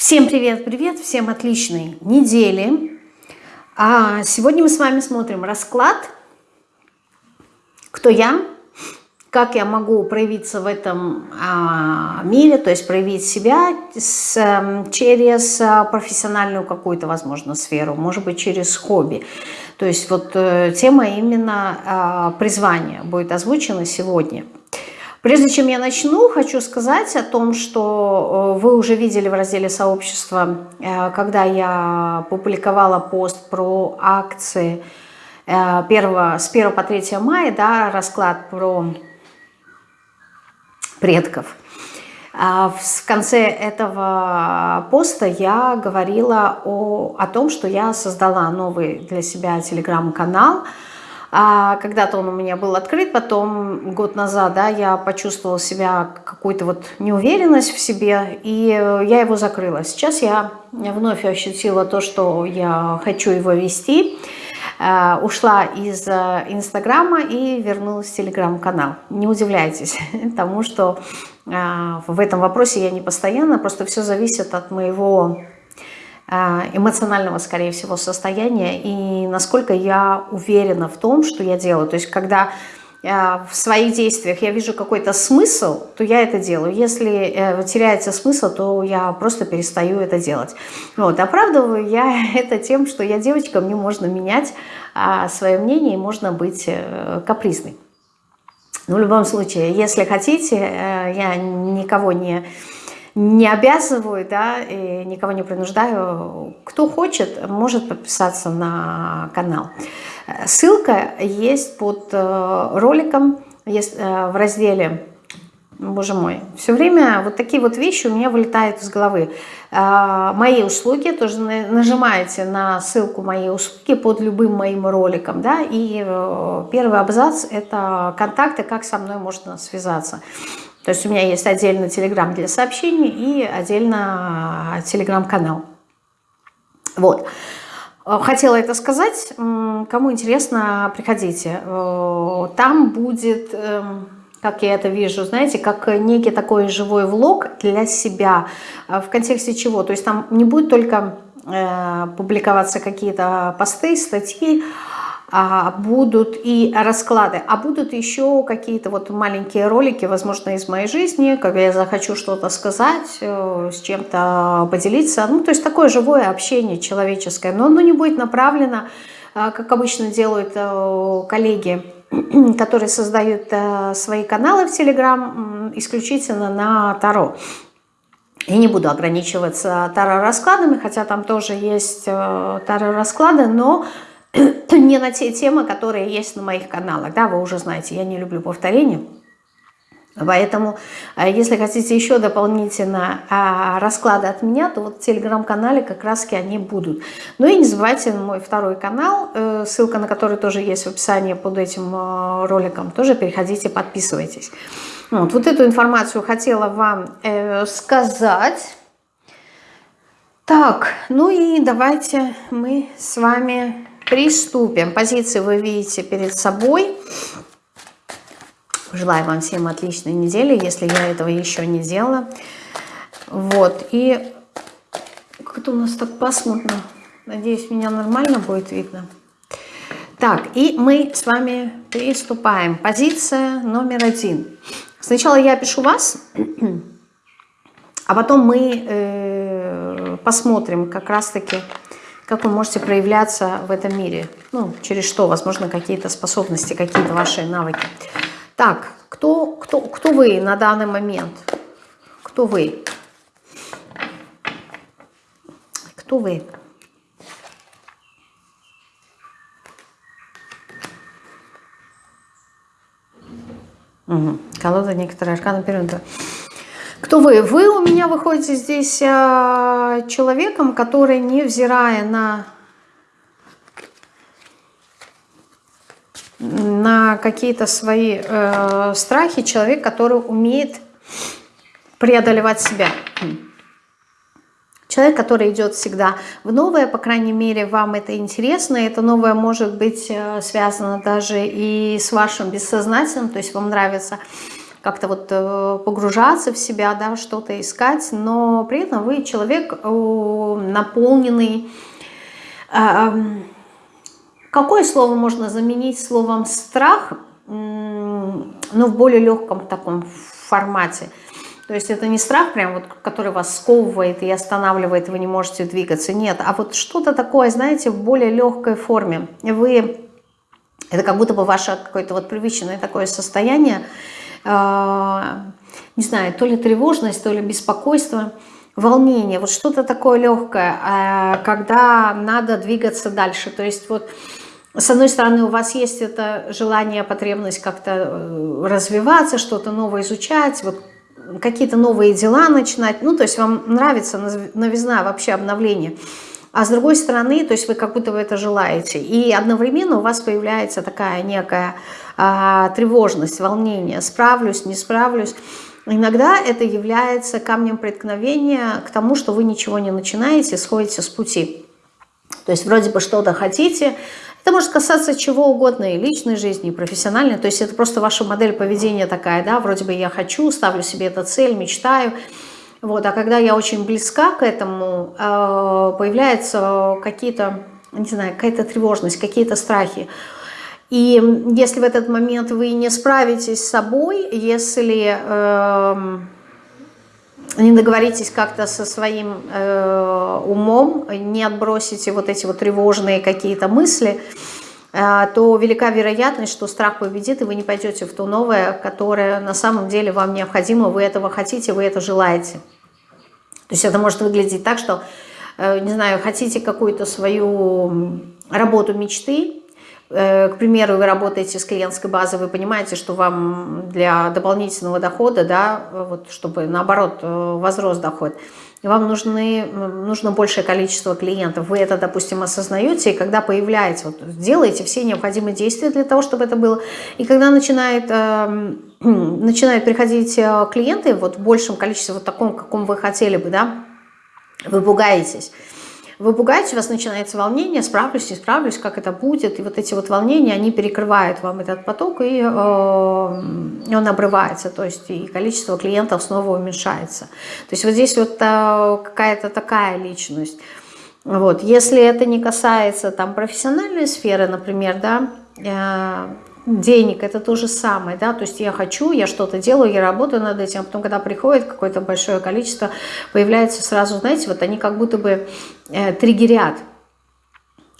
Всем привет-привет, всем отличной недели. А сегодня мы с вами смотрим расклад «Кто я?», как я могу проявиться в этом а, мире, то есть проявить себя с, эм, через а, профессиональную какую-то, возможно, сферу, может быть, через хобби. То есть вот э, тема именно а, призвания будет озвучена сегодня – Прежде чем я начну, хочу сказать о том, что э, вы уже видели в разделе сообщества, э, когда я публиковала пост про акции 1, э, с 1 по 3 мая, да, расклад про предков. А в конце этого поста я говорила о, о том, что я создала новый для себя телеграм-канал, а когда-то он у меня был открыт, потом год назад да, я почувствовала себя какую-то вот неуверенность в себе, и я его закрыла. Сейчас я вновь ощутила то, что я хочу его вести, э, ушла из э, Инстаграма и вернулась в Телеграм-канал. Не удивляйтесь тому, что э, в этом вопросе я не постоянно, просто все зависит от моего Э, эмоционального, скорее всего, состояния и насколько я уверена в том, что я делаю. То есть, когда э, в своих действиях я вижу какой-то смысл, то я это делаю. Если э, теряется смысл, то я просто перестаю это делать. Вот. Оправдываю я это тем, что я девочка, мне можно менять а, свое мнение и можно быть капризной. Но в любом случае, если хотите, я никого не не обязываю, да, и никого не принуждаю. Кто хочет, может подписаться на канал. Ссылка есть под э, роликом, есть э, в разделе Боже мой, все время вот такие вот вещи у меня вылетают из головы. Э, мои услуги, тоже нажимаете на ссылку «Мои услуги» под любым моим роликом, да, и первый абзац – это контакты, как со мной можно связаться. То есть у меня есть отдельно телеграм для сообщений и отдельно телеграм-канал. Вот. Э, хотела это сказать. Кому интересно, приходите. Э, там будет, эм, как я это вижу, знаете, как некий такой живой влог для себя. Э, в контексте чего? То есть там не будет только публиковаться какие-то посты, статьи, будут и расклады, а будут еще какие-то вот маленькие ролики, возможно, из моей жизни, когда я захочу что-то сказать, э, с чем-то поделиться. Ну, то есть такое живое общение человеческое, но оно не будет направлено, э, как обычно делают э, коллеги, которые создают свои каналы в Телеграм исключительно на Таро. Я не буду ограничиваться таро-раскладами, хотя там тоже есть таро-расклады, но не на те темы, которые есть на моих каналах. Да, вы уже знаете, я не люблю повторения. Поэтому, э, если хотите еще дополнительно а, расклады от меня, то вот в телеграм-канале как раз они будут. Ну и не забывайте мой второй канал, э, ссылка на который тоже есть в описании под этим э, роликом. Тоже переходите, подписывайтесь. Вот, вот эту информацию хотела вам сказать. Так, ну и давайте мы с вами Приступим. Позиции вы видите перед собой. Желаю вам всем отличной недели, если я этого еще не делала. Вот, и как это у нас так пасмурно. Надеюсь, меня нормально будет видно. Так, и мы с вами приступаем. Позиция номер один. Сначала я пишу вас, а потом мы э, посмотрим как раз-таки как вы можете проявляться в этом мире. Ну, через что, возможно, какие-то способности, какие-то ваши навыки. Так, кто, кто, кто вы на данный момент? Кто вы? Кто вы? Угу. Колода некоторые арканы периода. Кто вы? Вы у меня выходите здесь э, человеком, который, невзирая на, на какие-то свои э, страхи, человек, который умеет преодолевать себя. Человек, который идет всегда в новое, по крайней мере, вам это интересно. Это новое может быть э, связано даже и с вашим бессознательным, то есть вам нравится как-то вот э, погружаться в себя, да, что-то искать, но при этом вы человек наполненный... Какое слово можно заменить словом «страх», но в более легком таком формате? То есть это не страх, прям вот, который вас сковывает и останавливает, и вы не можете двигаться. Нет, а вот что-то такое, знаете, в более легкой форме. Вы, это как будто бы ваше какое-то вот привычное такое состояние, э, не знаю, то ли тревожность, то ли беспокойство, волнение, вот что-то такое легкое, э, когда надо двигаться дальше. То есть вот с одной стороны, у вас есть это желание, потребность как-то э, развиваться, что-то новое изучать, вот какие-то новые дела начинать. Ну, то есть вам нравится новизна, вообще обновление. А с другой стороны, то есть вы как будто вы это желаете. И одновременно у вас появляется такая некая а, тревожность, волнение. Справлюсь, не справлюсь. Иногда это является камнем преткновения к тому, что вы ничего не начинаете, сходите с пути. То есть вроде бы что-то хотите, это может касаться чего угодно, и личной жизни, и профессиональной. То есть это просто ваша модель поведения такая, да, вроде бы я хочу, ставлю себе эту цель, мечтаю. Вот, а когда я очень близка к этому, э, появляются какие-то, не знаю, какая-то тревожность, какие-то страхи. И если в этот момент вы не справитесь с собой, если... Э, не договоритесь как-то со своим э, умом, не отбросите вот эти вот тревожные какие-то мысли, э, то велика вероятность, что страх победит, и вы не пойдете в то новое, которое на самом деле вам необходимо, вы этого хотите, вы это желаете. То есть это может выглядеть так, что, э, не знаю, хотите какую-то свою работу мечты, Э, к примеру, вы работаете с клиентской базой, вы понимаете, что вам для дополнительного дохода, да, вот, чтобы наоборот э, возрос доход, вам нужны, нужно большее количество клиентов. Вы это, допустим, осознаете, и когда появляется, вот, делаете все необходимые действия для того, чтобы это было. И когда начинает, э, начинают приходить э, клиенты вот, в большем количестве, вот таком, каком вы хотели бы, да, вы пугаетесь. Вы пугаете, у вас начинается волнение, справлюсь, не справлюсь, как это будет. И вот эти вот волнения, они перекрывают вам этот поток, и, э, он обрывается. То есть и количество клиентов снова уменьшается. То есть вот здесь вот э, какая-то такая личность. Вот. Если это не касается там, профессиональной сферы, например, да, э, денег, это то же самое, да, то есть я хочу, я что-то делаю, я работаю над этим, а потом, когда приходит какое-то большое количество, появляется сразу, знаете, вот они как будто бы э, триггерят.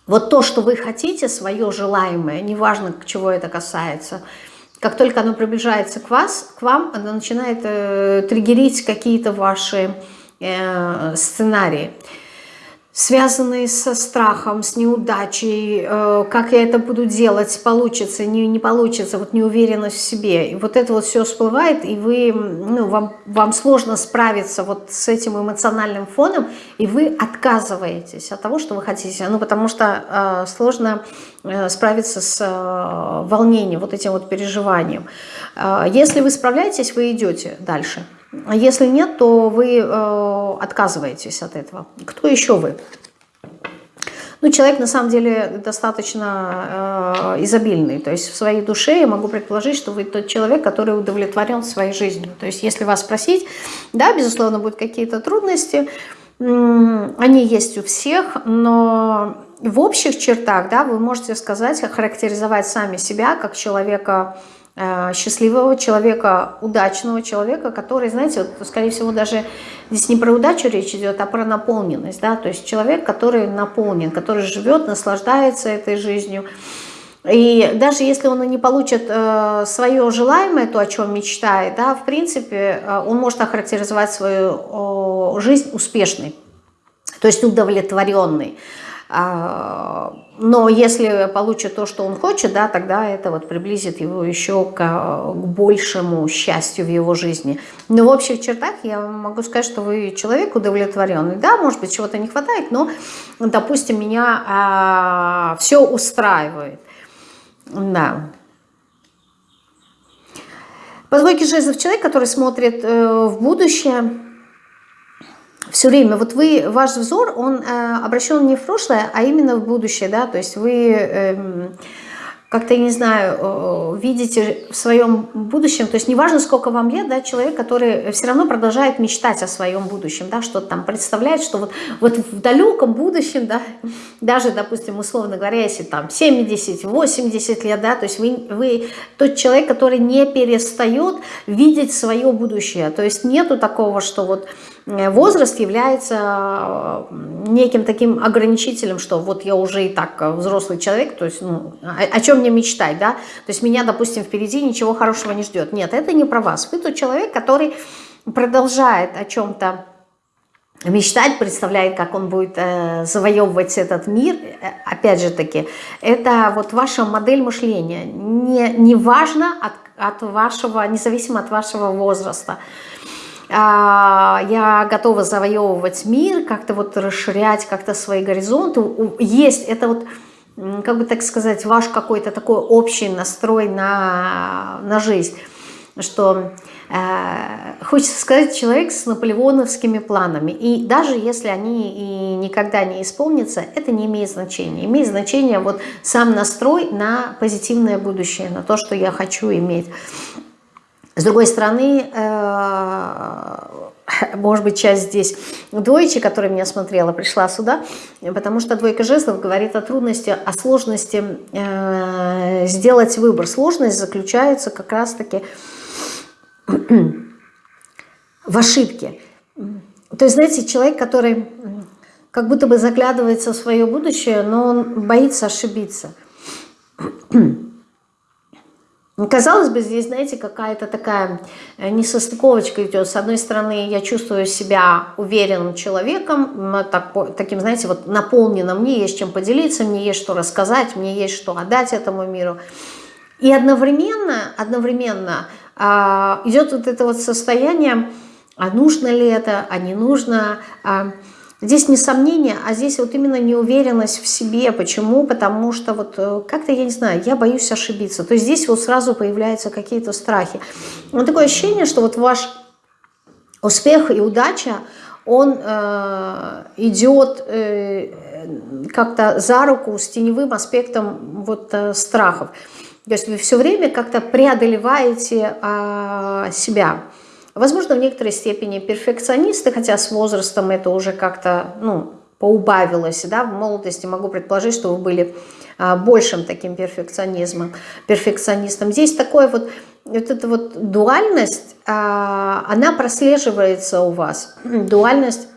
Вот то, что вы хотите, свое желаемое, неважно, к чего это касается, как только оно приближается к вас, к вам, оно начинает э, триггерить какие-то ваши э, сценарии связанные со страхом, с неудачей, э, как я это буду делать, получится, не, не получится, вот неуверенность в себе. И вот это вот все всплывает, и вы, ну, вам, вам сложно справиться вот с этим эмоциональным фоном, и вы отказываетесь от того, что вы хотите. Ну, потому что э, сложно э, справиться с э, волнением, вот этим вот переживанием. Э, если вы справляетесь, вы идете дальше. А если нет, то вы э, отказываетесь от этого. Кто еще вы? Ну, человек на самом деле достаточно э, изобильный. То есть в своей душе я могу предположить, что вы тот человек, который удовлетворен своей жизнью. То есть если вас спросить, да, безусловно, будут какие-то трудности, они есть у всех, но в общих чертах, да, вы можете сказать, характеризовать сами себя как человека счастливого человека, удачного человека, который, знаете, вот, скорее всего, даже здесь не про удачу речь идет, а про наполненность, да, то есть человек, который наполнен, который живет, наслаждается этой жизнью, и даже если он не получит э, свое желаемое, то, о чем мечтает, да, в принципе, э, он может охарактеризовать свою э, жизнь успешной, то есть удовлетворенной. А, но если получит то, что он хочет, да, тогда это вот приблизит его еще к, к большему счастью в его жизни. Но в общих чертах я могу сказать, что вы человек удовлетворенный. Да, может быть, чего-то не хватает, но, допустим, меня а, все устраивает. Да. По двойке жезлов человек, который смотрит э, в будущее, все время, вот вы, ваш взор, он э, обращен не в прошлое, а именно в будущее, да, то есть вы, э, как-то, не знаю, э, видите в своем будущем, то есть неважно, сколько вам лет, да, человек, который все равно продолжает мечтать о своем будущем, да, что-то там представляет, что вот, вот в далеком будущем, да, даже, допустим, условно говоря, если там 70, 80 лет, да, то есть вы, вы тот человек, который не перестает видеть свое будущее, то есть нету такого, что вот возраст является э, неким таким ограничителем, что вот я уже и так э, взрослый человек, то есть ну, о, о чем мне мечтать, да? То есть меня, допустим, впереди ничего хорошего не ждет. Нет, это не про вас. Вы тот человек, который продолжает о чем-то мечтать, представляет, как он будет э, завоевывать этот мир, опять же таки, это вот ваша модель мышления, не, не важно от, от вашего, независимо от вашего возраста. Я готова завоевывать мир, как-то вот расширять как-то свои горизонты. Есть это вот, как бы так сказать, ваш какой-то такой общий настрой на, на жизнь, что э, хочется сказать, человек с наполеоновскими планами. И даже если они и никогда не исполнятся, это не имеет значения. Имеет значение вот сам настрой на позитивное будущее, на то, что я хочу иметь. С другой стороны, э, может быть, часть здесь двоечи, которая меня смотрела, пришла сюда, потому что двойка жезлов говорит о трудности, о сложности э, сделать выбор. Сложность заключается как раз-таки в ошибке. То есть, знаете, человек, который как будто бы заглядывается в свое будущее, но он боится ошибиться. Ну, казалось бы, здесь, знаете, какая-то такая э, несостыковочка идет. С одной стороны, я чувствую себя уверенным человеком, так, таким, знаете, вот наполненным, мне есть чем поделиться, мне есть что рассказать, мне есть что отдать этому миру. И одновременно, одновременно а, идет вот это вот состояние, а нужно ли это, а не нужно, а, Здесь не сомнение, а здесь вот именно неуверенность в себе. Почему? Потому что вот э, как-то, я не знаю, я боюсь ошибиться. То есть здесь вот сразу появляются какие-то страхи. Вот такое ощущение, что вот ваш успех и удача, он э, идет э, как-то за руку с теневым аспектом вот э, страхов. То есть вы все время как-то преодолеваете э, себя. Возможно, в некоторой степени перфекционисты, хотя с возрастом это уже как-то ну, поубавилось. Да? В молодости могу предположить, что вы были а, большим таким перфекционизмом, перфекционистом. Здесь такое вот, вот эта вот дуальность, а, она прослеживается у вас. Дуальность,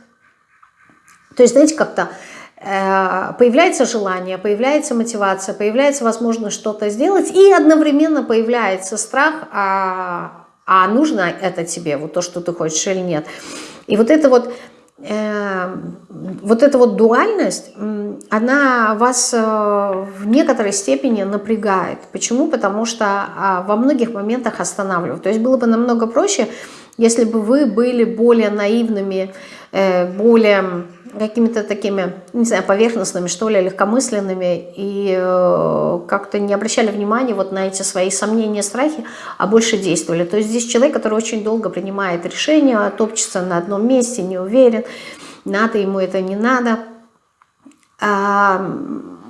то есть, знаете, как-то э, появляется желание, появляется мотивация, появляется возможность что-то сделать, и одновременно появляется страх, а, а нужно это тебе, вот то, что ты хочешь или нет. И вот это вот, э, вот эта вот дуальность, она вас э, в некоторой степени напрягает. Почему? Потому что э, во многих моментах останавливает. То есть было бы намного проще, если бы вы были более наивными, э, более какими-то такими, не знаю, поверхностными, что ли, легкомысленными, и э, как-то не обращали внимания вот на эти свои сомнения, страхи, а больше действовали. То есть здесь человек, который очень долго принимает решения, топчется на одном месте, не уверен, надо ему это, не надо. А,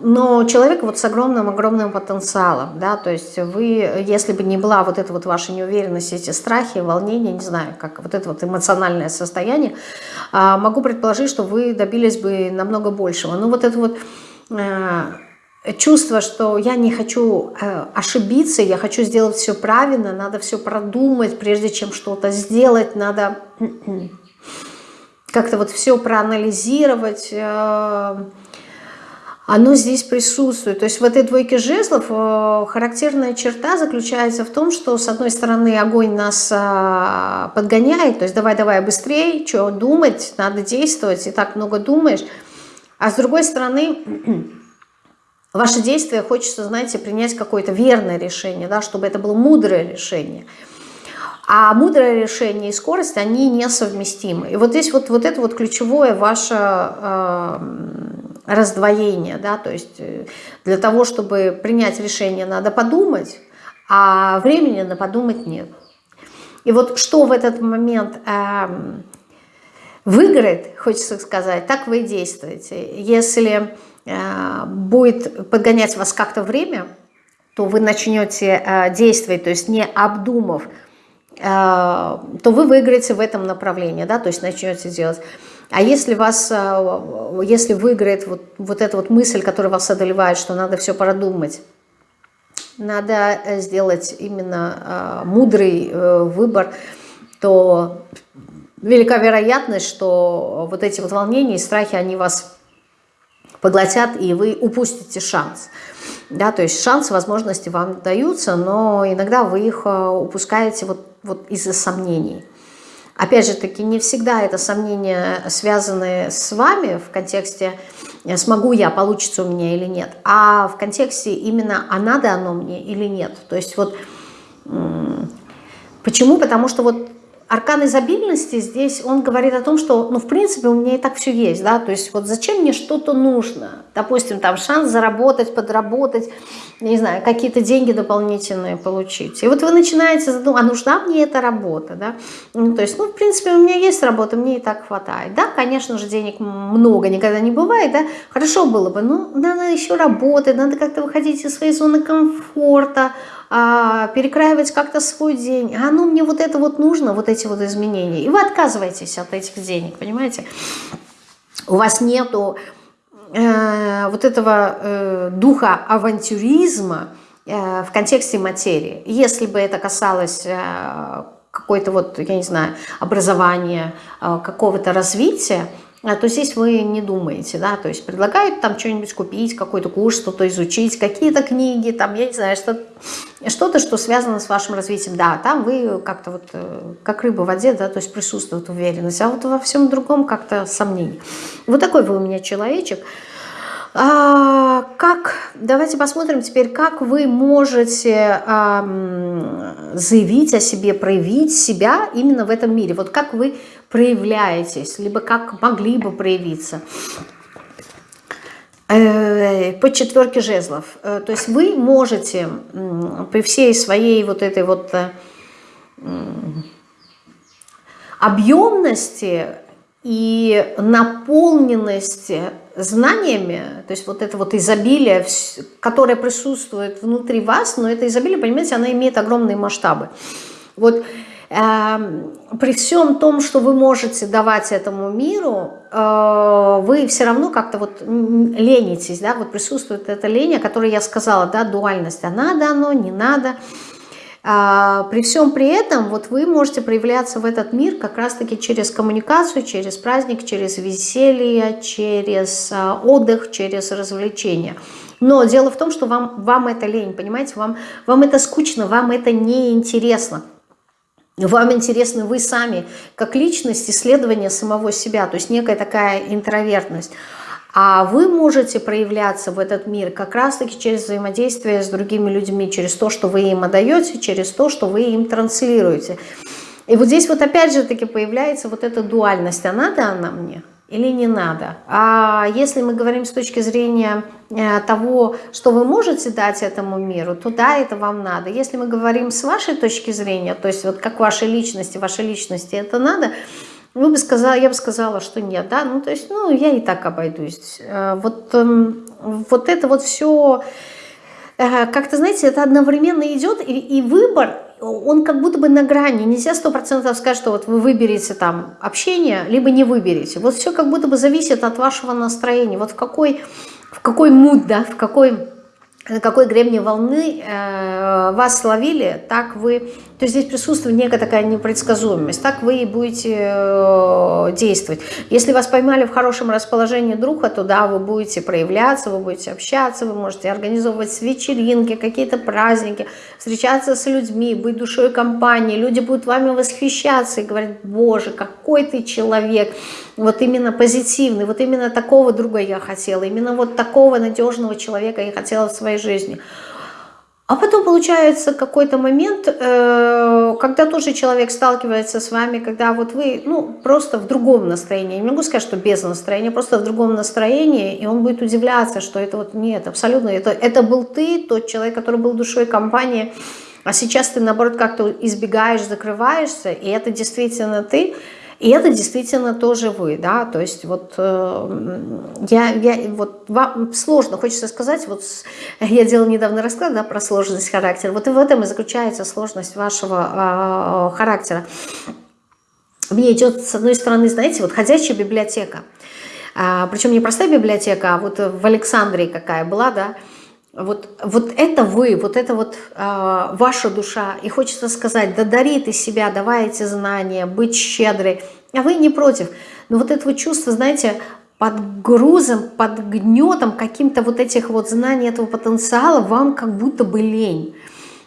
но человек вот с огромным-огромным потенциалом, да, то есть вы, если бы не была вот эта вот ваша неуверенность, эти страхи, волнения, не знаю, как вот это вот эмоциональное состояние, а, могу предположить, что вы добились бы намного большего. Но вот это вот э, чувство, что я не хочу э, ошибиться, я хочу сделать все правильно, надо все продумать, прежде чем что-то сделать, надо как-то вот все проанализировать, э, оно здесь присутствует. То есть в этой двойке жезлов э, характерная черта заключается в том, что с одной стороны огонь нас э, подгоняет, то есть давай-давай быстрее, что думать, надо действовать, и так много думаешь. А с другой стороны, ваше действие хочется, знаете, принять какое-то верное решение, да, чтобы это было мудрое решение. А мудрое решение и скорость, они несовместимы. И вот здесь вот, вот это вот ключевое ваше... Э, раздвоение, да, то есть э, для того, чтобы принять решение, надо подумать, а времени на подумать нет. И вот что в этот момент э, выиграет, хочется сказать, так вы и действуете. Если э, будет подгонять вас как-то время, то вы начнете э, действовать, то есть не обдумав, э, то вы выиграете в этом направлении, да, то есть начнете делать. А если вас, э, если выиграет вот, вот эта вот мысль, которая вас одолевает, что надо все продумать, надо сделать именно э, мудрый э, выбор, то велика вероятность, что вот эти вот волнения и страхи, они вас поглотят, и вы упустите шанс. Да, то есть шанс, возможности вам даются, но иногда вы их э, упускаете вот, вот из-за сомнений. Опять же таки, не всегда это сомнения связаны с вами в контексте э, «смогу я, получится у меня или нет», а в контексте именно «а надо оно мне или нет». То есть вот почему? Потому что вот аркан изобильности здесь, он говорит о том, что, ну, в принципе, у меня и так все есть, да, то есть вот зачем мне что-то нужно? Допустим, там шанс заработать, подработать, не знаю, какие-то деньги дополнительные получить. И вот вы начинаете задумывать, а нужна мне эта работа, да? Ну, то есть, ну, в принципе, у меня есть работа, мне и так хватает. Да, конечно же, денег много никогда не бывает, да, хорошо было бы, но надо еще работать, надо как-то выходить из своей зоны комфорта, а, перекраивать как-то свой день, а ну мне вот это вот нужно, вот эти вот изменения, и вы отказываетесь от этих денег, понимаете? У вас нету э, вот этого э, духа авантюризма э, в контексте материи. Если бы это касалось э, какой-то вот, я не знаю, образования, э, какого-то развития, то здесь вы не думаете, да, то есть предлагают там что-нибудь купить, какой-то курс, что-то изучить, какие-то книги, там, я не знаю, что-то, что связано с вашим развитием, да, там вы как-то вот, э, как рыба в воде, да, то есть присутствует уверенность, а вот во всем другом как-то сомнение. Вот такой вы у меня человечек. А, как, давайте посмотрим теперь, как вы можете а, заявить о себе, проявить себя именно в этом мире. Вот как вы проявляетесь, либо как могли бы проявиться. Э, по четверке жезлов. Э, то есть вы можете при всей своей вот этой вот э, объемности и наполненности знаниями, то есть вот это вот изобилие, которое присутствует внутри вас, но это изобилие, понимаете, оно имеет огромные масштабы. Вот Эм, при всем том, что вы можете давать этому миру, э, вы все равно как-то вот ленитесь, да, вот присутствует эта лень, о которой я сказала, да, дуальность, а надо оно, не надо. А, при всем при этом вот вы можете проявляться в этот мир как раз-таки через коммуникацию, через праздник, через веселье, через э, отдых, через развлечения. Но дело в том, что вам, вам это лень, понимаете, вам, вам это скучно, вам это неинтересно. Вам интересны вы сами, как личность, исследование самого себя, то есть некая такая интровертность. А вы можете проявляться в этот мир как раз-таки через взаимодействие с другими людьми, через то, что вы им отдаете, через то, что вы им транслируете. И вот здесь вот опять же таки появляется вот эта дуальность. А надо она мне? или не надо. А если мы говорим с точки зрения э, того, что вы можете дать этому миру, то да, это вам надо. Если мы говорим с вашей точки зрения, то есть вот как вашей личности, вашей личности это надо, вы бы сказали, я бы сказала, что нет, да, ну то есть, ну я и так обойдусь. Э, вот, эм, вот это вот все, э, как-то, знаете, это одновременно идет, и, и выбор он как будто бы на грани. Нельзя сто процентов сказать, что вот вы выберете там общение, либо не выберете. Вот все как будто бы зависит от вашего настроения. Вот в какой, в какой муд, да, в какой на какой гребне волны э, вас словили, так вы, то есть здесь присутствует некая такая непредсказуемость, так вы и будете э, действовать. Если вас поймали в хорошем расположении друга, то да, вы будете проявляться, вы будете общаться, вы можете организовывать вечеринки, какие-то праздники, встречаться с людьми, быть душой компании, люди будут вами восхищаться и говорить, боже, какой ты человек, вот именно позитивный, вот именно такого друга я хотела, именно вот такого надежного человека я хотела в своей жизни. А потом получается какой-то момент, э, когда тоже человек сталкивается с вами, когда вот вы ну, просто в другом настроении, не могу сказать, что без настроения, просто в другом настроении, и он будет удивляться, что это вот нет, абсолютно, это, это был ты, тот человек, который был душой компании, а сейчас ты наоборот как-то избегаешь, закрываешься, и это действительно ты, И это действительно тоже вы, да, то есть вот э, я, я вот вам сложно, хочется сказать, вот я делала недавно расклад, да, про сложность характера, вот и в этом и заключается сложность вашего э, характера. Мне идет, с одной стороны, знаете, вот ходячая библиотека, а, причем не простая библиотека, а вот в Александрии какая была, да, вот, вот это вы, вот это вот э, ваша душа. И хочется сказать, да дари ты себя, давай эти знания, быть щедрой. А вы не против. Но вот это вот чувство, знаете, под грузом, под гнетом каким-то вот этих вот знаний, этого потенциала вам как будто бы лень.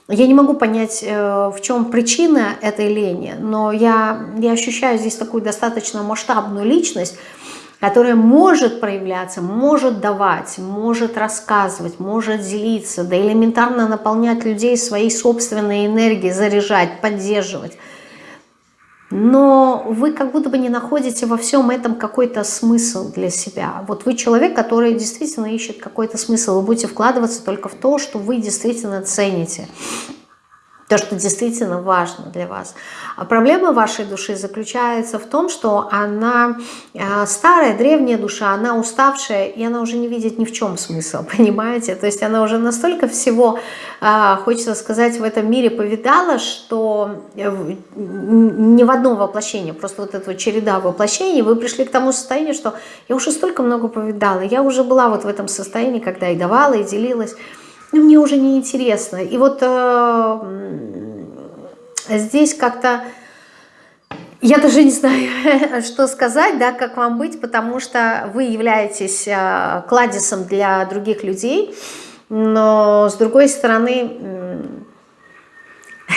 Я не могу понять, э, в чем причина этой лени, но я, я ощущаю здесь такую достаточно масштабную личность, которая может проявляться, может давать, может рассказывать, может делиться, да элементарно наполнять людей своей собственной энергией, заряжать, поддерживать. Но вы как будто бы не находите во всем этом какой-то смысл для себя. Вот вы человек, который действительно ищет какой-то смысл. Вы будете вкладываться только в то, что вы действительно цените то, что действительно важно для вас. А проблема вашей души заключается в том, что она э, старая, древняя душа, она уставшая, и она уже не видит ни в чем смысла, понимаете? То есть она уже настолько всего, э, хочется сказать, в этом мире повидала, что э, ни в одном воплощении, просто вот эта череда воплощений, вы пришли к тому состоянию, что я уже столько много повидала, я уже была вот в этом состоянии, когда и давала, и делилась, мне уже не интересно. И вот э, здесь как-то... Я даже не знаю, что сказать, да, как вам быть, потому что вы являетесь э, кладезом для других людей, но с другой стороны,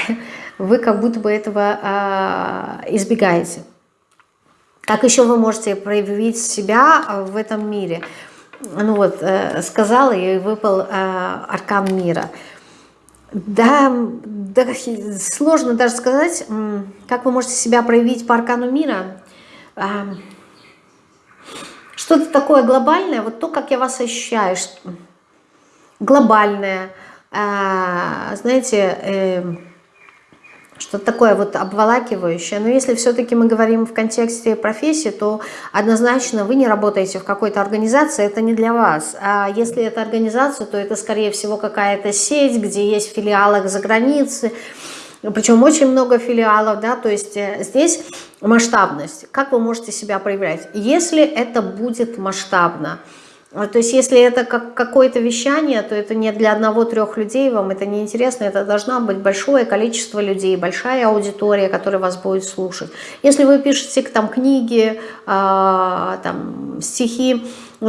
вы как будто бы этого э, избегаете. Как еще вы можете проявить себя в этом мире? Ну вот, э, сказала, и выпал э, аркан мира. Да, да, сложно даже сказать, как вы можете себя проявить по аркану мира. А, что-то такое глобальное, вот то, как я вас ощущаю, глобальное, знаете, эм, что-то такое вот обволакивающее. Но если все-таки мы говорим в контексте профессии, то однозначно вы не работаете в какой-то организации, это не для вас. А если это организация, то это скорее всего какая-то сеть, где есть филиалы за границей, причем очень много филиалов, да, то есть э, здесь масштабность. Как вы можете себя проявлять? Если это будет масштабно, то есть если это как какое-то вещание, то это не для одного-трех людей, вам это не интересно, это должно быть большое количество людей, большая аудитория, которая вас будет слушать. Если вы пишете там книги, а, там, стихи,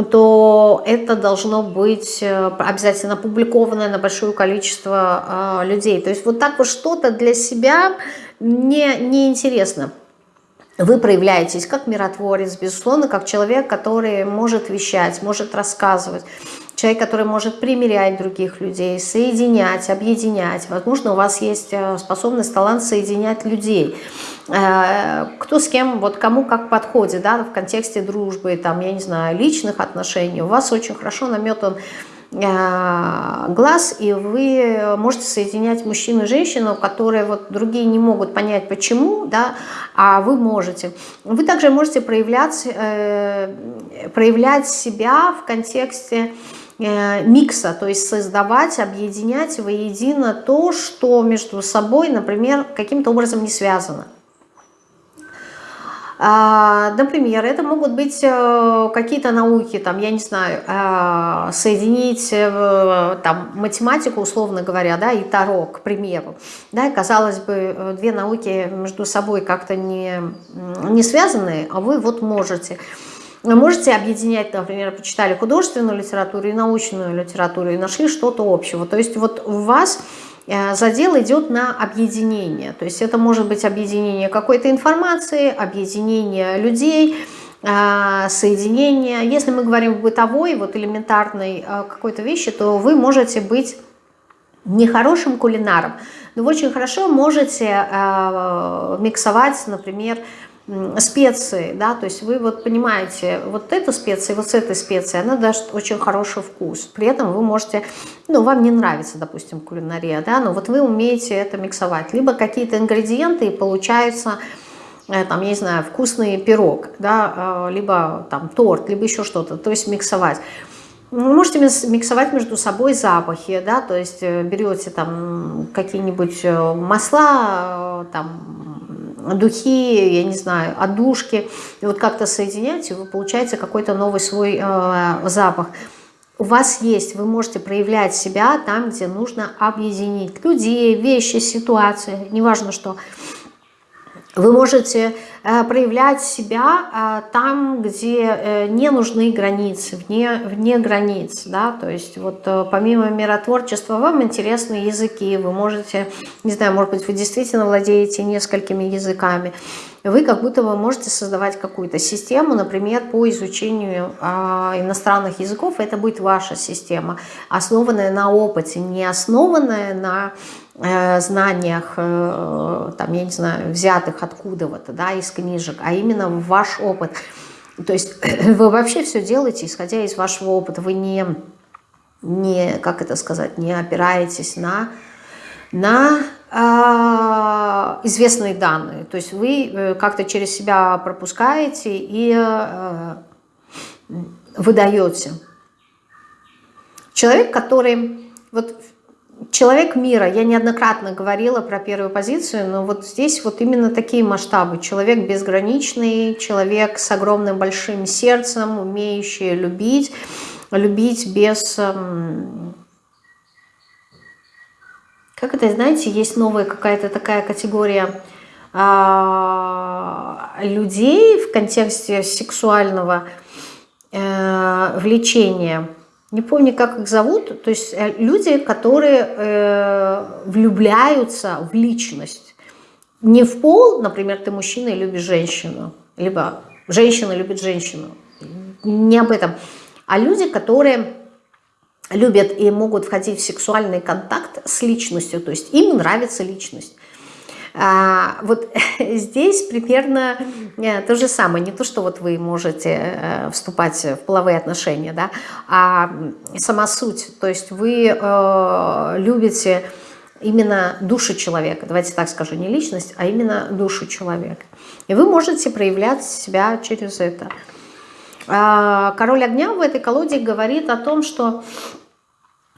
то это должно быть э, обязательно опубликованное на большое количество а, людей. То есть вот так вот что-то для себя не, не вы проявляетесь как миротворец, безусловно, как человек, который может вещать, может рассказывать, человек, который может примирять других людей, соединять, объединять. Возможно, у вас есть э, способность, талант соединять людей. Э, кто с кем, вот кому как подходит, да, в контексте дружбы, там, я не знаю, личных отношений. У вас очень хорошо наметан глаз, и вы можете соединять мужчину и женщину, которые вот другие не могут понять почему, да, а вы можете. Вы также можете проявлять, э, проявлять себя в контексте э, микса, то есть создавать, объединять воедино то, что между собой, например, каким-то образом не связано. А, например, это могут быть э, какие-то науки, там, я не знаю, а, соединить э, там, математику, условно говоря, да, и таро, к примеру. Да, казалось бы, э, две науки между собой как-то не, не связаны, а вы вот можете. Вы можете объединять, например, почитали художественную литературу и научную литературу и нашли что-то общего. То есть вот у вас задел идет на объединение. То есть это может быть объединение какой-то информации, объединение людей, э, соединение. Если мы говорим в бытовой, вот элементарной э, какой-то вещи, то вы можете быть не хорошим кулинаром, но вы очень хорошо можете миксовать, например, специи, да, то есть вы вот понимаете, вот эта специя, вот с этой специей, она даст очень хороший вкус. При этом вы можете, ну, вам не нравится, допустим, кулинария, да, но вот вы умеете это миксовать. Либо какие-то ингредиенты, и получается э, там, я не знаю, вкусный пирог, да, э, либо там торт, либо еще что-то, то есть миксовать. Вы можете миксовать между собой запахи, да, то есть берете там какие-нибудь масла, там духи, я не знаю, одушки, и вот как-то соединяете, вы получаете какой-то новый свой э, запах у вас есть, вы можете проявлять себя там, где нужно объединить людей, вещи, ситуации, неважно что. Вы можете э, проявлять себя э, там, где э, не нужны границы, вне, вне границ. Да? То есть вот помимо миротворчества вам интересны языки, вы можете, не знаю, может быть, вы действительно владеете несколькими языками. Вы как будто бы можете создавать какую-то систему, например, по изучению иностранных языков. Это будет ваша система, основанная на опыте, не основанная на знаниях, э, там, я не знаю, взятых откуда-то, да, из книжек, а именно ваш опыт. То есть вы вообще все делаете, исходя из вашего опыта. Вы не, не как это сказать, не опираетесь на, на э, известные данные. То есть вы э, как-то через себя пропускаете и э, выдаете. Человек, который... Вот человек мира, я неоднократно говорила про первую позицию, но вот здесь вот именно такие масштабы. Человек безграничный, человек с огромным большим сердцем, умеющий любить, любить без... Эм, как это, знаете, есть новая какая-то такая категория а, людей в контексте сексуального э, влечения – не помню, как их зовут, то есть э, люди, которые э, влюбляются в личность. Не в пол, например, ты мужчина и любишь женщину, либо женщина любит женщину, не об этом, а люди, которые любят и могут входить в сексуальный контакт с личностью, то есть им нравится личность. А, вот здесь примерно э, то же самое. Не то, что вот вы можете э, вступать в половые отношения, да, а сама суть. То есть вы э, любите именно душу человека. Давайте так скажу, не личность, а именно душу человека. И вы можете проявлять себя через это. А, король огня в этой колоде говорит о том, что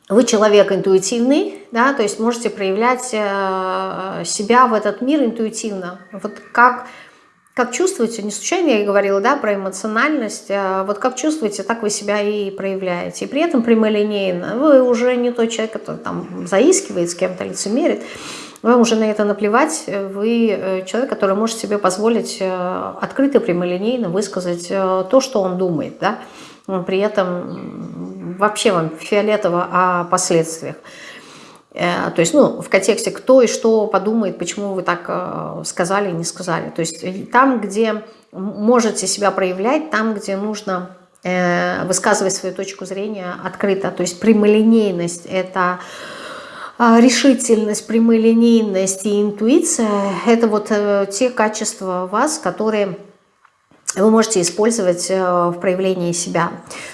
вы человек интуитивный, да, то есть можете проявлять э, себя в этот мир интуитивно. Вот как, как чувствуете, не случайно я и говорила да, про эмоциональность, а вот как чувствуете, так вы себя и проявляете. И при этом прямолинейно. Вы уже не тот человек, который там заискивает с кем-то, лицемерит. Вам уже на это наплевать. Вы э, человек, который может себе позволить э, открыто, прямолинейно высказать то, что он думает. Да? При этом вообще вам фиолетово о последствиях. Э, то есть, ну, в контексте, кто и что подумает, почему вы так э, сказали, не сказали. То есть, э, там, где можете себя проявлять, там, где нужно высказывать свою точку зрения открыто. То есть, прямолинейность – это решительность, прямолинейность и интуиция – это вот те качества вас, которые вы можете использовать э, в проявлении себя.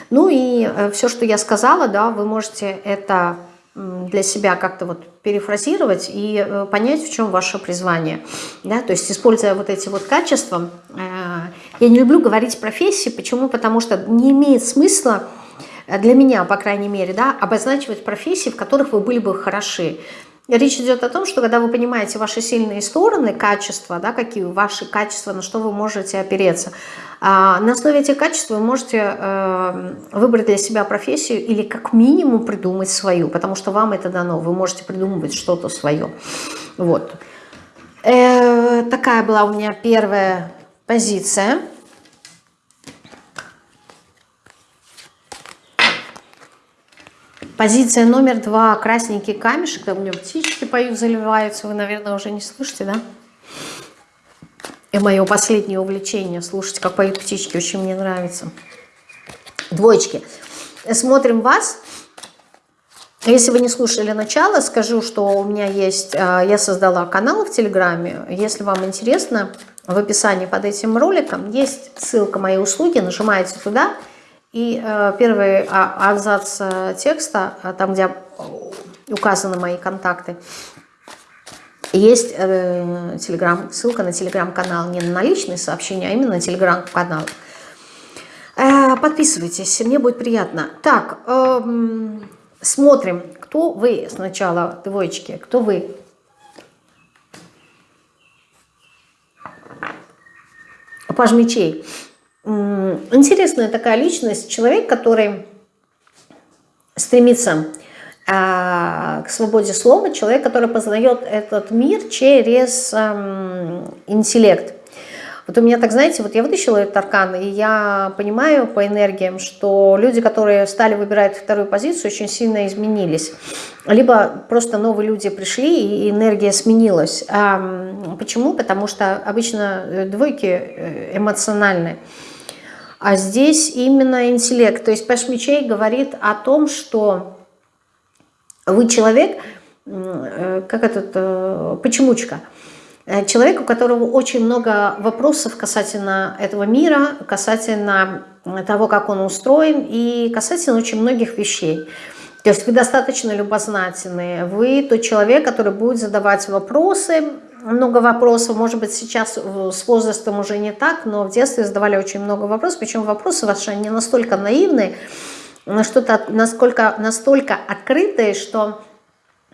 Ну и э, все, что я сказала, да, вы можете это для себя как-то вот перефразировать и э, понять, в чем ваше призвание. Да? То есть, используя вот эти вот качества, я не люблю говорить профессии, почему? Потому что не имеет смысла для меня, по крайней мере, да, обозначивать профессии, в которых вы были бы хороши. Речь идет о том, что когда вы понимаете ваши сильные стороны, качества, да, какие ваши качества, на что вы можете опереться, а, на основе этих качеств вы можете э, выбрать для себя профессию или как минимум придумать свою, потому что вам это дано, вы можете придумывать что-то свое. Вот. Э, такая была у меня первая позиция. Позиция номер два. Красненький камешек. Там у меня птички поют, заливаются. Вы, наверное, уже не слышите, да? И мое последнее увлечение. Слушать, как поют птички. Очень мне нравится. Двоечки. Смотрим вас. Если вы не слушали начало, скажу, что у меня есть, а, я создала канал в Телеграме. Если вам интересно, в описании под этим роликом есть ссылка моей услуги. Нажимаете туда и э, первый а, абзац э, текста, э, там, где указаны мои контакты, Есть э, телеграм, ссылка на телеграм-канал, не на личные сообщения, а именно на телеграм-канал. Подписывайтесь, мне будет приятно. Так, э, смотрим, кто вы сначала, двоечки, кто вы? Паж мечей. Интересная такая личность, человек, который стремится а, к свободе слова, человек, который познает этот мир через интеллект. Вот у меня так, знаете, вот я вытащила этот аркан, и я понимаю по энергиям, что люди, которые стали выбирать вторую позицию, очень сильно изменились. Либо просто новые люди пришли, и энергия сменилась. Почему? Потому что обычно э, двойки э, эмоциональные. А здесь именно интеллект. То есть Пэш Мечей говорит о том, что вы человек, э, как этот, э, почемучка, э, человек, у которого очень много вопросов касательно этого мира, касательно того, как он устроен, и касательно очень многих вещей. То есть вы достаточно любознательные, вы тот человек, который будет задавать вопросы, много вопросов, может быть, сейчас с возрастом уже не так, но в детстве задавали очень много вопросов, причем вопросы ваши не настолько наивные, что-то насколько, настолько открытое, что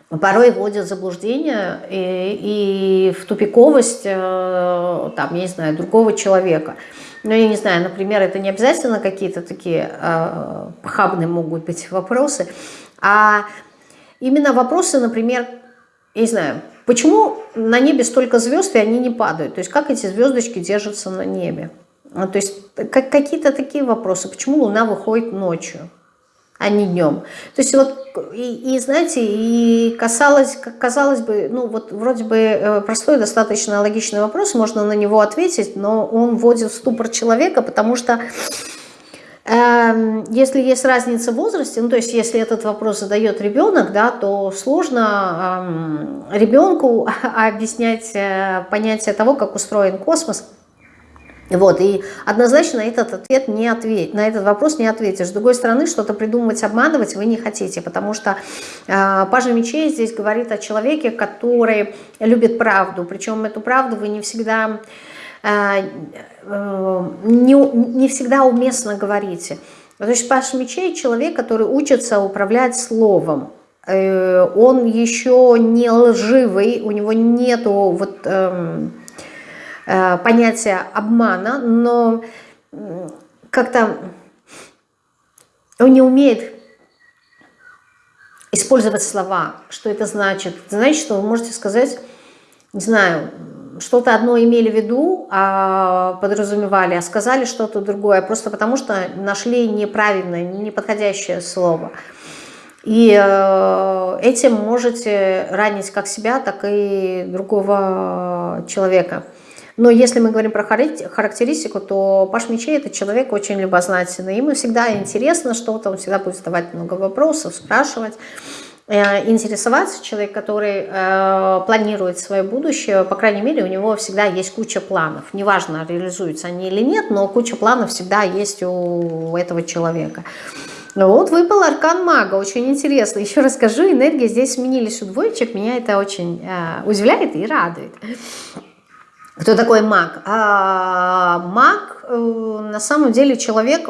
порой вводят в заблуждение и, и в тупиковость, э, там, я не знаю, другого человека. Ну, я не знаю, например, это не обязательно какие-то такие э, похабные могут быть вопросы, а именно вопросы, например, я не знаю, почему на небе столько звезд, и они не падают? То есть как эти звездочки держатся на небе? То есть как, какие-то такие вопросы. Почему Луна выходит ночью? а не днем. То есть вот, и, и знаете, и касалось, казалось бы, ну вот вроде бы э, простой, достаточно логичный вопрос, можно на него ответить, но он вводит в ступор человека, потому что если есть разница в возрасте, ну то есть если этот вопрос задает ребенок, да, то сложно ребенку объяснять э, понятие того, как устроен космос, вот, и однозначно этот ответ не ответь, на этот вопрос не ответишь. С другой стороны, что-то придумывать, обманывать вы не хотите, потому что э, Пажа Мечей здесь говорит о человеке, который любит правду, причем эту правду вы не всегда, не, не всегда уместно говорите. То есть Паш Мечей человек, который учится управлять словом, э, он еще не лживый, у него нету вот... Э, Э, понятие обмана, но как-то он не умеет использовать слова. Что это значит? Значит, что вы можете сказать, не знаю, что-то одно имели в виду, а подразумевали, а сказали что-то другое, просто потому что нашли неправильное, неподходящее слово. И э, этим можете ранить как себя, так и другого человека. Но если мы говорим про характеристику, то Паш Мечей – это человек очень любознательный. Ему всегда интересно что-то, он всегда будет задавать много вопросов, спрашивать интересоваться, человек, который э, планирует свое будущее, по крайней мере, у него всегда есть куча планов. Неважно, реализуются они или нет, но куча планов всегда есть у этого человека. Ну вот выпал аркан мага, очень интересно. Еще расскажу, энергии здесь сменились у двоечек, меня это очень э, удивляет и радует. Кто такой маг? А, маг э, на самом деле человек,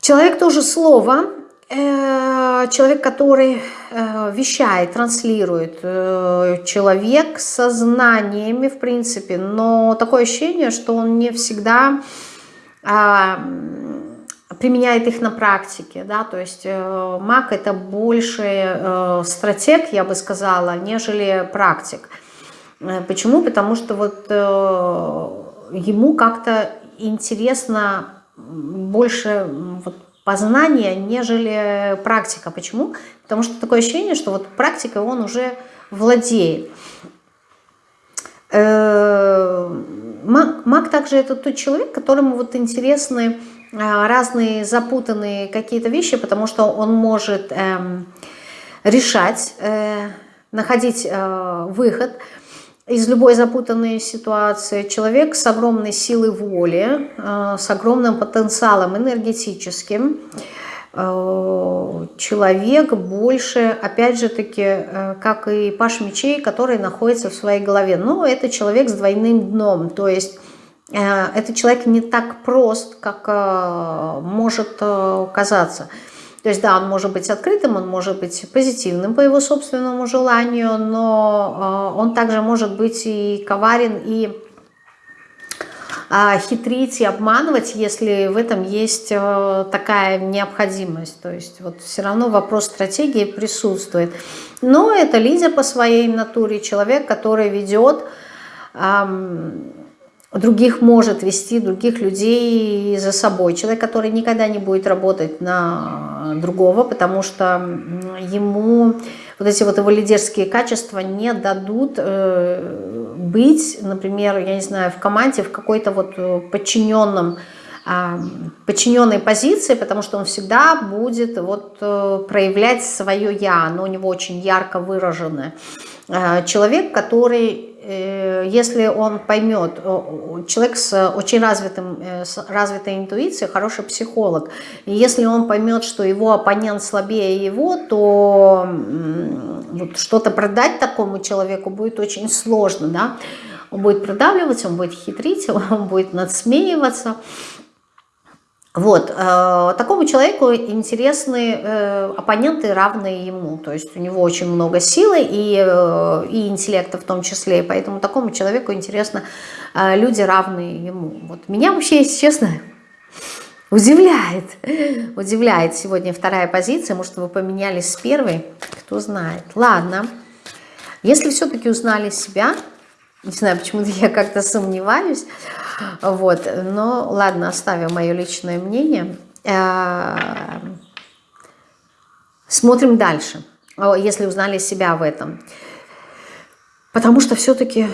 человек тоже слово, э, человек, который э, вещает, транслирует, э, человек со знаниями, в принципе, но такое ощущение, что он не всегда э, применяет их на практике, да, то есть э, маг это больше э, стратег, я бы сказала, нежели практик. Э, почему? Потому что вот э, ему как-то интересно больше вот, познания, нежели практика. Почему? Потому что такое ощущение, что вот практикой он уже владеет. Э, маг, также это тот человек, которому вот интересны э, разные запутанные какие-то вещи, потому что он может э, решать, э, находить выход, из любой запутанной ситуации. Человек с огромной силой воли, э, с огромным потенциалом энергетическим. э, человек больше, опять же таки, э, как и Паш Мечей, который находится в своей голове. Но это человек с двойным дном, то есть этот человек не так прост, как может казаться. То есть, да, он может быть открытым, он может быть позитивным по его собственному желанию, но он также может быть и коварен, и а, хитрить и обманывать, если в этом есть э, такая необходимость. То есть вот все равно вопрос стратегии присутствует. Но это лидер по своей натуре, человек, который ведет, других может вести, других людей за собой. Человек, который никогда не будет работать на другого, потому что ему вот эти вот его лидерские качества не дадут э, быть, например, я не знаю, в команде в какой-то вот э, подчиненном э, подчиненной позиции, потому что он всегда будет вот э, проявлять свое «я», оно у него очень ярко выраженное. Э, человек, который если он поймет, человек с очень развитым, э, с развитой интуицией, хороший психолог, и если он поймет, что его оппонент слабее его, то вот что-то продать такому человеку будет очень сложно, да, он будет продавливать, он будет хитрить, он будет надсмеиваться, вот, э, такому человеку интересны э, оппоненты, равные ему, то есть у него очень много силы и, э, и интеллекта в том числе, и поэтому такому человеку интересны э, люди, равные ему. Вот меня вообще, если честно, удивляет, удивляет сегодня вторая позиция, может вы поменялись с первой, кто знает. Ладно, если все-таки узнали себя, не знаю, почему-то я как-то сомневаюсь. Вот, но ладно, оставим мое личное мнение. Э, смотрим дальше, если узнали себя в этом. Потому что все-таки,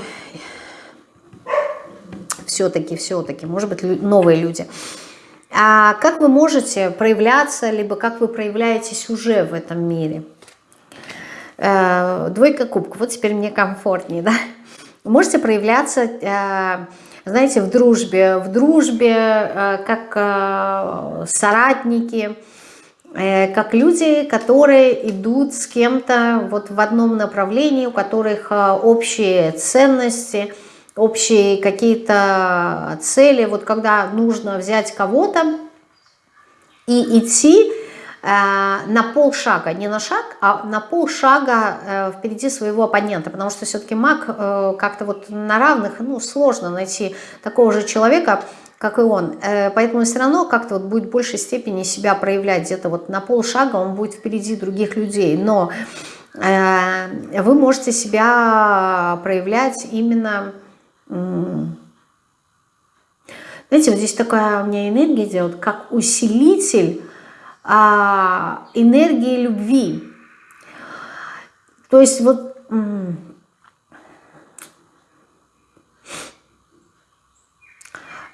все-таки, все-таки, может быть, новые люди. А как вы можете проявляться, либо как вы проявляетесь уже в этом мире? Э, двойка кубков, вот теперь мне комфортнее, да? можете проявляться, э, знаете, в дружбе, в дружбе, э, как э, соратники, как люди, которые идут с кем-то вот в одном направлении, у которых общие ценности, общие какие-то цели. Вот когда нужно взять кого-то и идти Э, на полшага, не на шаг, а на полшага э, впереди своего оппонента, потому что все-таки маг э, как-то вот на равных, ну, сложно найти такого же человека, как и он. Поэтому все равно как-то вот будет в большей степени себя проявлять где-то вот на полшага, он будет впереди других людей, но вы можете себя проявлять именно... Знаете, вот здесь такая у меня энергия идет, как усилитель а, энергии любви. То есть вот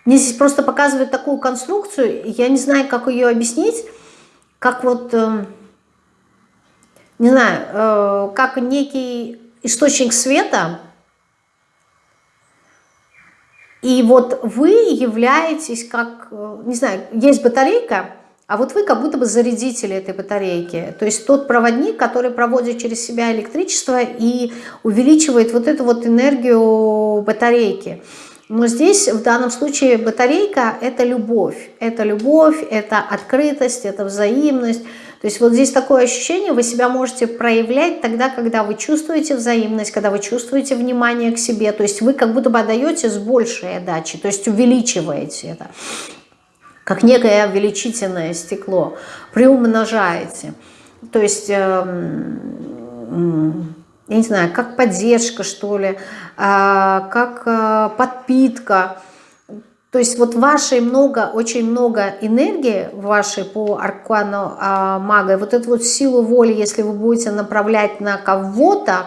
мне здесь просто показывают такую конструкцию, я не знаю, как ее объяснить, как вот, э, не знаю, э, как некий источник света, и вот вы являетесь как, э, не знаю, есть батарейка, а вот вы как будто бы зарядители этой батарейки. То есть тот проводник, который проводит через себя электричество и увеличивает вот эту вот энергию батарейки. Но здесь в данном случае батарейка – это любовь. Это любовь, это открытость, это взаимность. То есть вот здесь такое ощущение, вы себя можете проявлять тогда, когда вы чувствуете взаимность, когда вы чувствуете внимание к себе. То есть вы как будто бы отдаете с большей отдачи, то есть увеличиваете это как некое увеличительное стекло, приумножаете. То есть, эм, я не знаю, как поддержка, что ли, а, как э, подпитка. То есть вот вашей много, очень много энергии вашей по аркану а, мага, вот эту вот силу воли, если вы будете направлять на кого-то,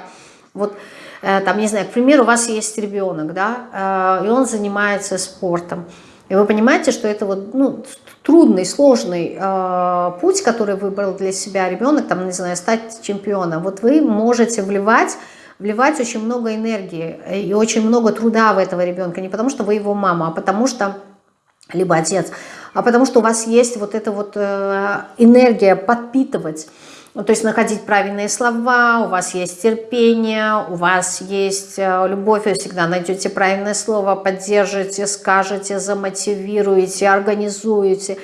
вот э, там, не знаю, к примеру, у вас есть ребенок, да, э, и он занимается спортом, и вы понимаете, что это вот, ну, трудный, сложный э, путь, который выбрал для себя ребенок, там, не знаю, стать чемпионом. Вот вы можете вливать, вливать очень много энергии и очень много труда в этого ребенка. Не потому, что вы его мама, а потому что, либо отец, а потому что у вас есть вот эта вот э, энергия подпитывать. Ну, то есть находить правильные слова, у вас есть терпение, у вас есть э, любовь, вы всегда найдете правильное слово, поддержите, скажете, замотивируете, организуете.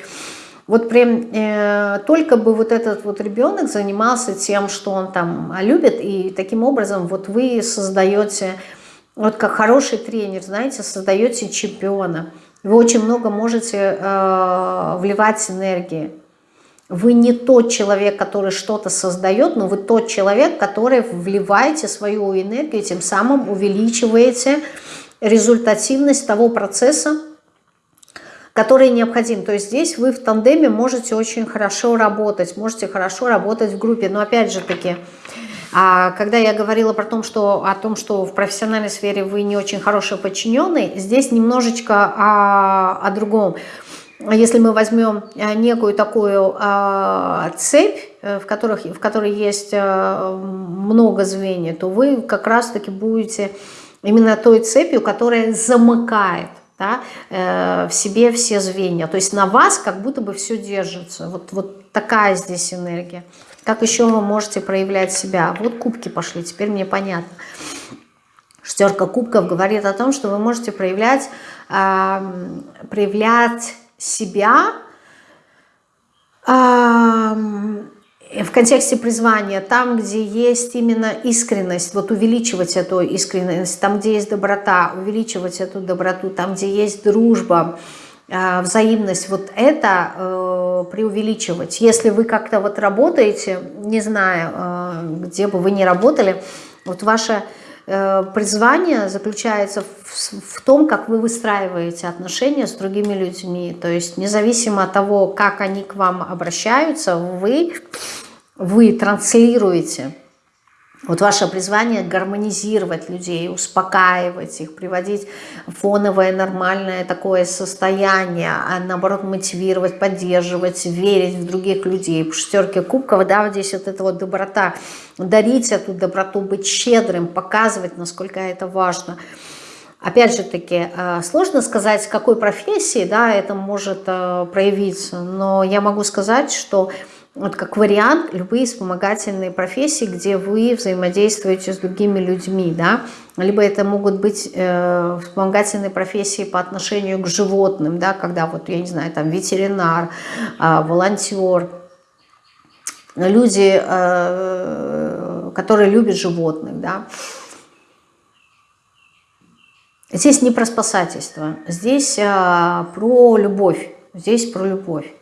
Вот прям э, только бы вот этот вот ребенок занимался тем, что он там любит, и таким образом вот вы создаете, вот как хороший тренер, знаете, создаете чемпиона. Вы очень много можете э, вливать энергии. Вы не тот человек, который что-то создает, но вы тот человек, который вливаете свою энергию, тем самым увеличиваете результативность того процесса, который необходим. То есть здесь вы в тандеме можете очень хорошо работать, можете хорошо работать в группе. Но опять же таки, а когда я говорила про том, что, о том, что в профессиональной сфере вы не очень хороший подчиненный, здесь немножечко о, о другом. Если мы возьмем э, некую такую э, цепь, э, в, которых, в которой есть много звеньев, то вы как раз-таки будете именно той цепью, которая замыкает да, в себе все звенья. То есть на вас как будто бы все держится. Вот, вот такая здесь энергия. Как еще вы можете проявлять себя? Вот кубки пошли, теперь мне понятно. Шестерка кубков говорит о том, что вы можете проявлять, проявлять себя в контексте призвания, там, где есть именно искренность, вот увеличивать эту искренность, там, где есть доброта, увеличивать эту доброту, там, где есть дружба, а, взаимность, вот это э, преувеличивать. Если вы как-то вот работаете, не знаю, э, где бы вы ни работали, вот ваша Э, призвание заключается в, в том, как вы выстраиваете отношения с другими людьми. То есть независимо от того, как они к вам обращаются, вы, вы транслируете вот ваше призвание гармонизировать людей, успокаивать их, приводить фоновое нормальное такое состояние, а наоборот мотивировать, поддерживать, верить в других людей. По шестерке кубков, да, вот здесь вот эта вот доброта, дарить эту доброту, быть щедрым, показывать, насколько это важно. Опять же таки, э, сложно сказать, с какой профессии да, это может э, проявиться, но я могу сказать, что вот как вариант любые вспомогательные профессии, где вы взаимодействуете с другими людьми, да, либо это могут быть э, вспомогательные профессии по отношению к животным, да, когда вот, я не знаю, там ветеринар, э, волонтер, люди, э, которые любят животных, да. Здесь не про спасательство, здесь э, про любовь, здесь про любовь.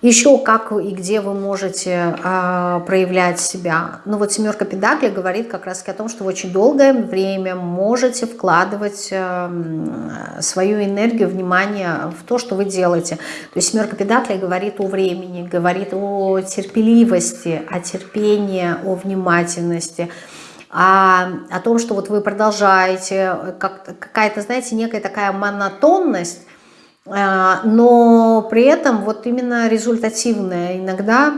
Еще как и где вы можете э, проявлять себя. Ну вот семерка педаклей говорит как раз о том, что вы очень долгое время можете вкладывать э, свою энергию, внимание в то, что вы делаете. То есть семерка педаклей говорит о времени, говорит о терпеливости, о терпении, о внимательности а, о том, что вот вы продолжаете, как, какая-то, знаете, некая такая монотонность, но при этом вот именно результативная иногда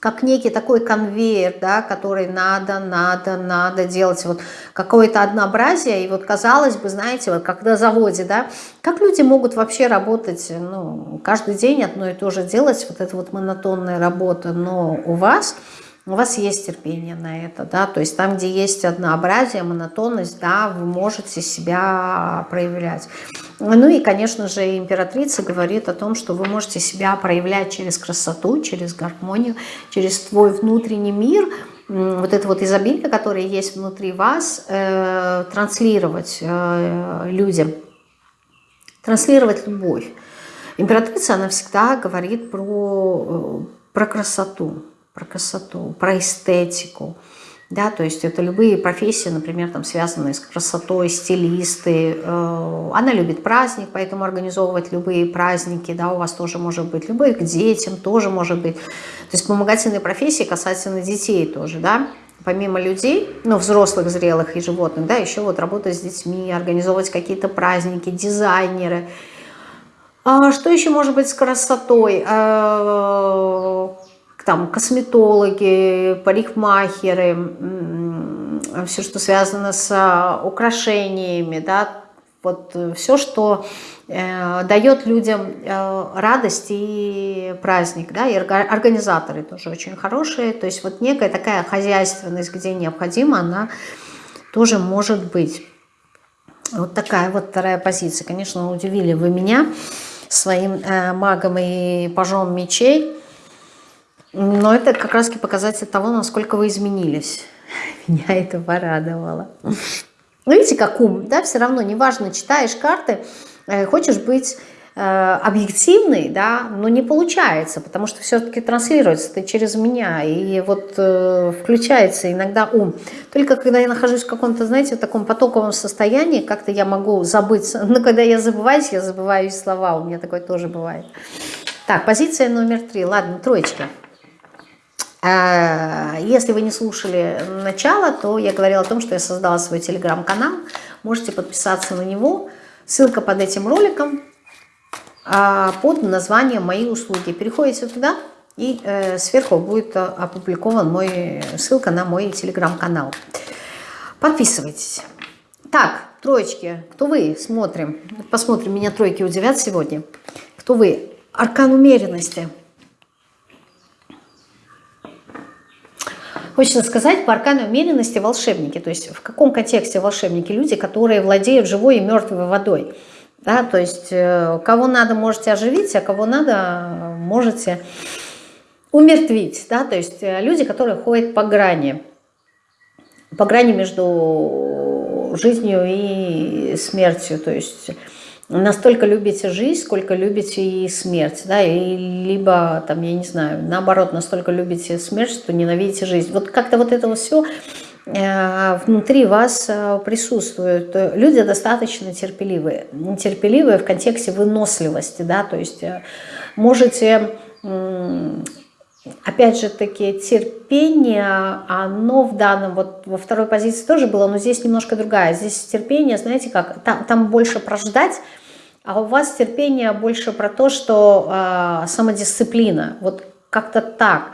как некий такой конвейер, да, который надо, надо, надо делать, вот какое-то однообразие, и вот казалось бы, знаете, вот на заводе, да, как люди могут вообще работать, ну, каждый день одно и то же делать, вот эта вот монотонная работа, но у вас у вас есть терпение на это, да, то есть там, где есть однообразие, монотонность, да, вы можете себя проявлять. Ну и, конечно же, императрица говорит о том, что вы можете себя проявлять через красоту, через гармонию, через твой внутренний мир, вот это вот изобилие, которое есть внутри вас, э, транслировать э, людям, транслировать любовь. Императрица, она всегда говорит про, э, про красоту, про красоту, про эстетику. Да, то есть это любые профессии, например, там, связанные с красотой, стилисты. Э, она любит праздник, поэтому организовывать любые праздники, да, у вас тоже может быть. Любые к детям тоже может быть. То есть вспомогательные профессии касательно детей тоже, да. Помимо людей, ну, взрослых, зрелых и животных, да, еще вот работать с детьми, организовывать какие-то праздники, дизайнеры. А что еще может быть с красотой? Там косметологи, парикмахеры, все, что связано с а, украшениями, да, вот э, все, что э, дает людям э, радость и праздник, да, и организаторы тоже очень хорошие, то есть вот некая такая хозяйственность, где необходимо, она тоже может быть. Вот такая вот вторая позиция. Конечно, удивили вы меня своим э, магом и пажом мечей, но это как раз показатель того, насколько вы изменились. Меня это порадовало. Ну, видите, как ум, да, все равно, неважно, читаешь карты, э, хочешь быть э, объективный, да, но не получается, потому что все-таки транслируется это через меня, и вот э, включается иногда ум. Только когда я нахожусь в каком-то, знаете, в таком потоковом состоянии, как-то я могу забыть, но когда я забываюсь, я забываю слова, у меня такое тоже бывает. Так, позиция номер три, ладно, троечки. А, если вы не слушали начало, то я говорила о том, что я создала свой телеграм-канал. Можете подписаться на него. Ссылка под этим роликом а, под названием «Мои услуги». Переходите туда, и э, сверху будет опубликован мой, ссылка на мой телеграм-канал. Подписывайтесь. Так, троечки, кто вы? Смотрим. Посмотрим, меня тройки удивят сегодня. Кто вы? Аркан умеренности. Хочется сказать, по аркану умеренности волшебники. То есть в каком контексте волшебники? Люди, которые владеют живой и мертвой водой. Да, то есть э, кого надо, можете оживить, а кого надо, можете умертвить. Да, то есть э, люди, которые ходят по грани. По грани между жизнью и смертью. То есть настолько любите жизнь, сколько любите и смерть, да, и либо, там, я не знаю, наоборот, настолько любите смерть, что ненавидите жизнь. Вот как-то вот это все э, внутри вас э, присутствует. Люди достаточно терпеливые. Терпеливые в контексте выносливости, да, то есть э, можете опять же таки терпение, оно в данном, вот во второй позиции тоже было, но здесь немножко другая. Здесь терпение, знаете как, там, там больше прождать, а у вас терпение больше про то, что э, самодисциплина, вот как-то так.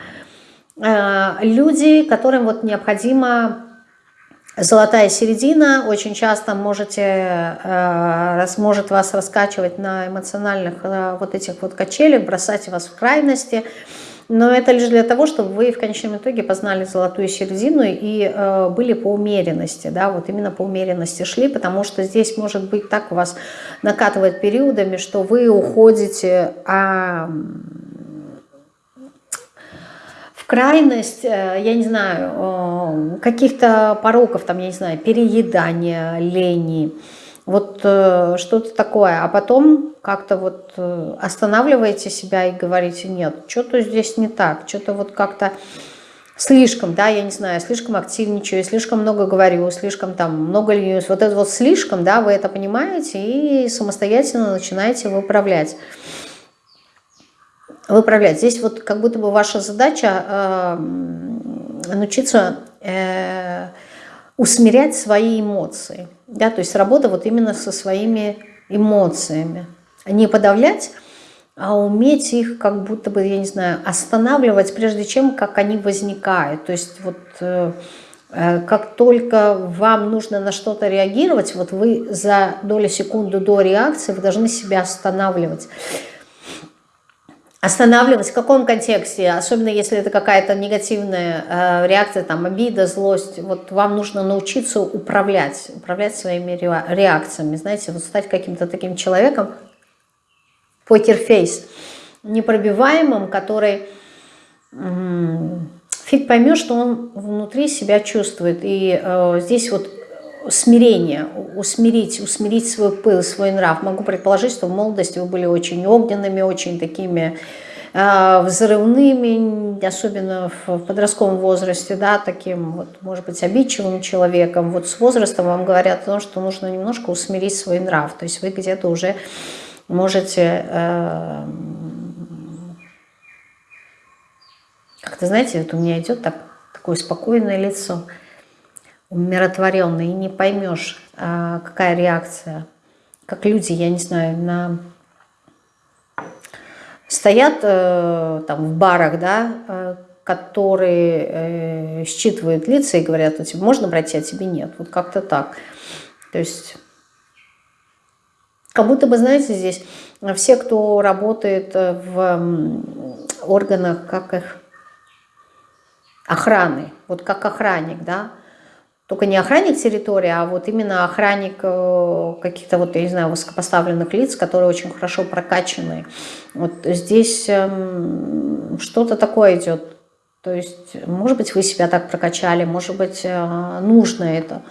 Э, люди, которым вот необходимо золотая середина, очень часто можете, э, может вас раскачивать на эмоциональных э, вот этих вот качелях, бросать вас в крайности, но это лишь для того, чтобы вы в конечном итоге познали золотую середину и э, были по умеренности, да, вот именно по умеренности шли, потому что здесь может быть так у вас накатывает периодами, что вы уходите а, крайность, э, я не знаю, э, каких-то пороков, там, я не знаю, переедания, лени, вот э, что-то такое, а потом как-то вот э, останавливаете себя и говорите, нет, что-то здесь не так, что-то вот как-то слишком, да, я не знаю, слишком активничаю, слишком много говорю, слишком там много ленюсь, вот это вот слишком, да, вы это понимаете и самостоятельно начинаете выправлять. Выправлять. Здесь вот как будто бы ваша задача э, научиться э, усмирять свои эмоции. Да, то есть работа вот именно со своими эмоциями. Не подавлять, а уметь их как будто бы, я не знаю, останавливать, прежде чем как они возникают. То есть вот э, э как только вам нужно на что-то реагировать, вот вы за долю секунды до реакции вы должны себя останавливать останавливать, в каком контексте, особенно если это какая-то негативная э, реакция, там, обида, злость, вот вам нужно научиться управлять, управлять своими реакциями, знаете, вот стать каким-то таким человеком, покерфейс, непробиваемым, который фиг поймет, что он внутри себя чувствует. И э, здесь вот смирение, усмирить, усмирить свой пыл, свой нрав. Могу предположить, что в молодости вы были очень огненными, очень такими э, взрывными, особенно в подростковом возрасте, да, таким, вот, может быть, обидчивым человеком. Вот с возрастом вам говорят о том, что нужно немножко усмирить свой нрав. То есть вы где-то уже можете... Э, как-то, знаете, вот у меня идет так, такое спокойное лицо – умиротворенный, и не поймешь, а, какая реакция. Как люди, я не знаю, на... стоят э, там в барах, да, э, которые э, считывают лица и говорят, у тебя можно брать, а тебе нет. Вот как-то так. То есть Как будто бы, знаете, здесь все, кто работает в органах, как их, охраны, вот как охранник, да, только не охранник территории, а вот именно охранник э, каких-то вот, я не знаю, высокопоставленных лиц, которые очень хорошо прокачаны. Вот здесь эм, что-то такое идет. То есть, может быть, вы себя так прокачали, может быть, э, нужно это.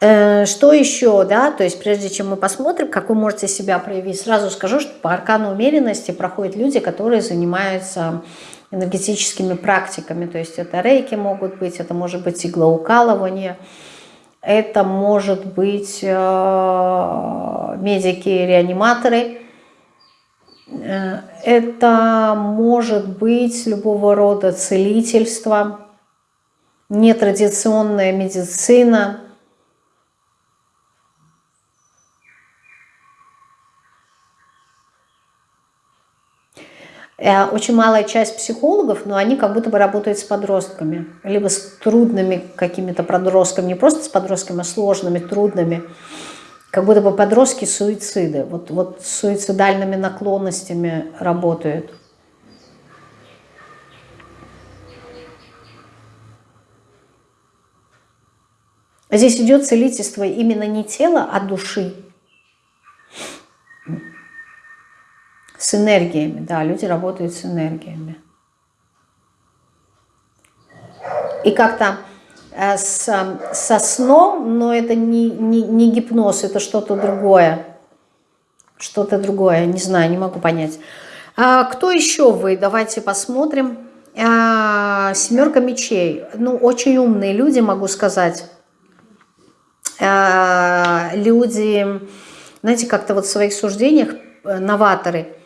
Э, что еще, да, то есть прежде чем мы посмотрим, как вы можете себя проявить, сразу скажу, что по аркану умеренности проходят люди, которые занимаются энергетическими практиками, то есть это рейки могут быть, это может быть иглоукалывание, это может быть э, медики-реаниматоры, э, это может быть любого рода целительство, нетрадиционная медицина – очень малая часть психологов, но они как будто бы работают с подростками, либо с трудными какими-то подростками, не просто с подростками, а сложными, трудными. Как будто бы подростки суициды, вот, вот с суицидальными наклонностями работают. Здесь идет целительство именно не тела, а души. С энергиями, да, люди работают с энергиями. И как-то э, с, со сном, но это не, не, не гипноз, это что-то другое. Что-то другое, не знаю, не могу понять. А, кто еще вы? Давайте посмотрим. А, семерка мечей. Ну, очень умные люди, могу сказать. А, люди, знаете, как-то вот в своих суждениях, э, новаторы –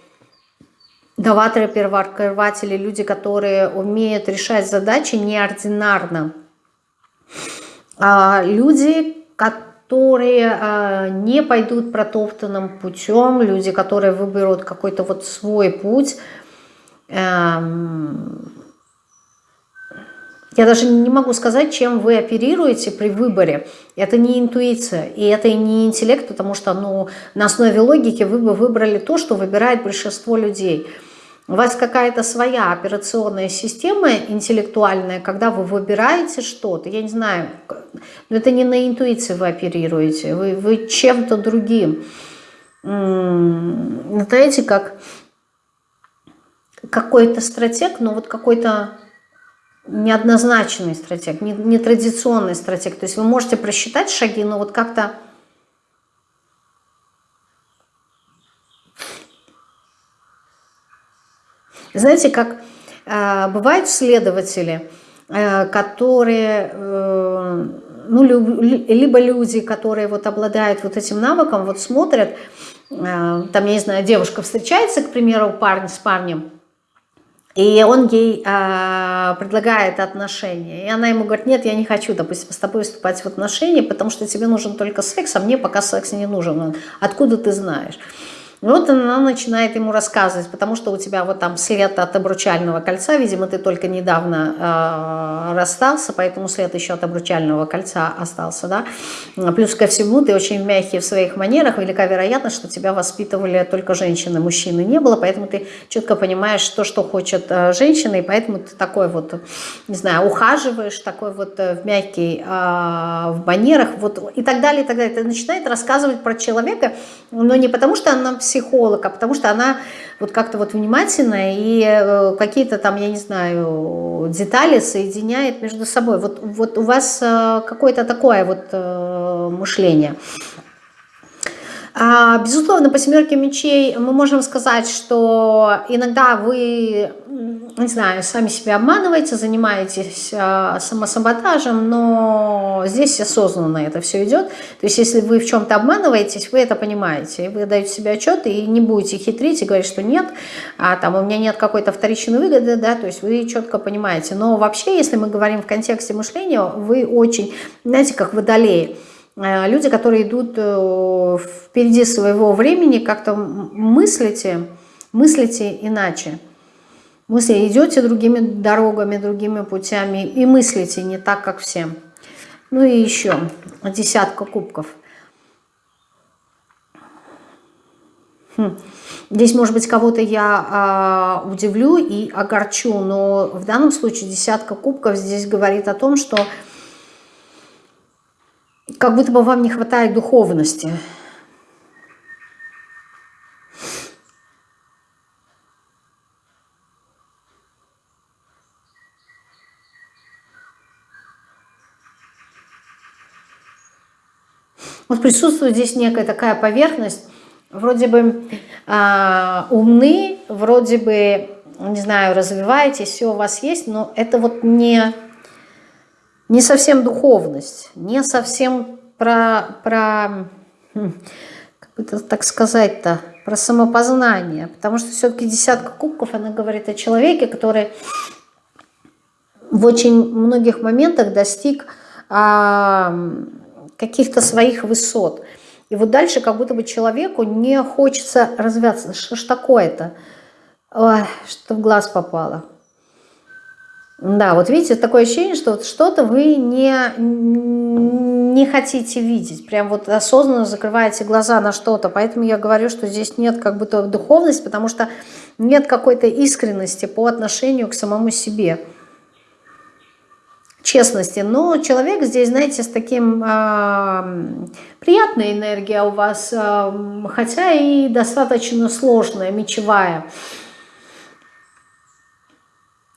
новаторы, первооткрыватели, люди, которые умеют решать задачи неординарно. А люди, которые а, не пойдут протоптанным путем, люди, которые выберут какой-то вот свой путь. Эм, я даже не могу сказать, чем вы оперируете при выборе. Это не интуиция, и это не интеллект, потому что ну, на основе логики вы бы выбрали то, что выбирает большинство людей. У вас какая-то своя операционная система интеллектуальная, когда вы выбираете что-то, я не знаю, но это не на интуиции вы оперируете, вы, вы чем-то другим. Знаете, как какой-то стратег, но вот какой-то неоднозначный стратег, нетрадиционный не стратег. То есть вы можете просчитать шаги, но вот как-то Знаете, как э, бывают следователи, э, которые, э, ну, либо люди, которые вот обладают вот этим навыком, вот смотрят, э, там, я не знаю, девушка встречается, к примеру, парень с парнем, и он ей э, предлагает отношения. И она ему говорит, нет, я не хочу, допустим, с тобой вступать в отношения, потому что тебе нужен только секс, а мне пока секс не нужен. Откуда ты знаешь? Вот она начинает ему рассказывать, потому что у тебя вот там след от обручального кольца, видимо, ты только недавно э, расстался, поэтому след еще от обручального кольца остался, да. Плюс ко всему, ты очень мягкий в своих манерах, велика вероятность, что тебя воспитывали только женщины, мужчины не было, поэтому ты четко понимаешь то, что хочет э, женщина, и поэтому ты такой вот, не знаю, ухаживаешь, такой вот э, мягкий, э, в манерах, вот и так далее, и так далее. Ты начинает рассказывать про человека, но не потому, что она психолог, а потому что она вот как-то вот внимательная и э, какие-то там, я не знаю, детали соединяет между собой. Вот, вот у вас э, какое-то такое вот э, мышление. А, безусловно, по семерке мечей мы можем сказать, что иногда вы, не знаю, сами себя обманываете, занимаетесь а, самосаботажем, но здесь осознанно это все идет. То есть если вы в чем-то обманываетесь, вы это понимаете, вы даете себе отчет и не будете хитрить и говорить, что нет, а там у меня нет какой-то вторичной выгоды, да, то есть вы четко понимаете. Но вообще, если мы говорим в контексте мышления, вы очень, знаете, как водолеи, люди, которые идут э, впереди своего времени, как-то мыслите, мыслите иначе. Мысли идете другими дорогами, другими путями и мыслите не так, как все. Ну и еще десятка кубков. Хм. Здесь, может быть, кого-то я э, удивлю и огорчу, но в данном случае десятка кубков здесь говорит о том, что как будто бы вам не хватает духовности. Вот присутствует здесь некая такая поверхность, вроде бы э, умны, вроде бы, не знаю, развиваетесь, все у вас есть, но это вот не, не совсем духовность, не совсем про, про хм, как это так сказать-то, про самопознание, потому что все-таки десятка кубков, она говорит о человеке, который в очень многих моментах достиг э, каких-то своих высот. И вот дальше как будто бы человеку не хочется развиваться. Что ж такое-то? Что в глаз попало. Да, вот видите, такое ощущение, что вот что-то вы не, не хотите видеть. Прям вот осознанно закрываете глаза на что-то. Поэтому я говорю, что здесь нет как будто духовности, потому что нет какой-то искренности по отношению к самому себе честности. Но человек здесь, знаете, с таким э, приятной энергией у вас, э, хотя и достаточно сложная, мечевая.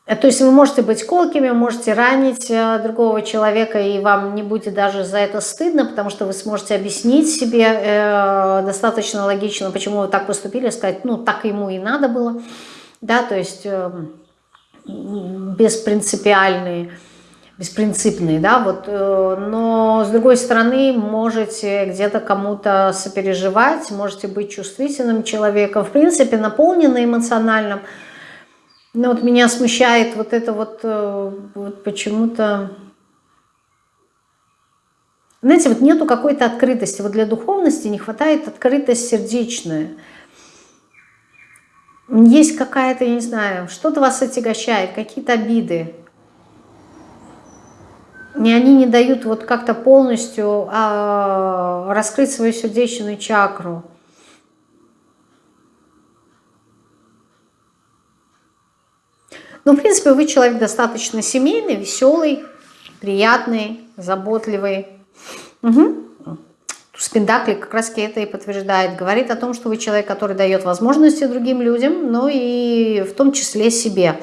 То есть вы можете быть колкими, можете ранить э, другого человека, и вам не будет даже за это стыдно, потому что вы сможете объяснить себе э, достаточно логично, почему вы так поступили, сказать, ну, так ему и надо было, да, то есть э, беспринципиальные беспринципные, да, вот, э, но с другой стороны можете где-то кому-то сопереживать, можете быть чувствительным человеком, в принципе, наполненным эмоциональным, но вот меня смущает вот это вот, э, вот почему-то, знаете, вот нету какой-то открытости, вот для духовности не хватает открытость сердечная, есть какая-то, я не знаю, что-то вас отягощает, какие-то обиды, и они не дают вот как-то полностью а, раскрыть свою сердечную чакру. Ну, в принципе, вы человек достаточно семейный, веселый, приятный, заботливый. Угу. Спиндакли как раз это и подтверждает. Говорит о том, что вы человек, который дает возможности другим людям, но и в том числе себе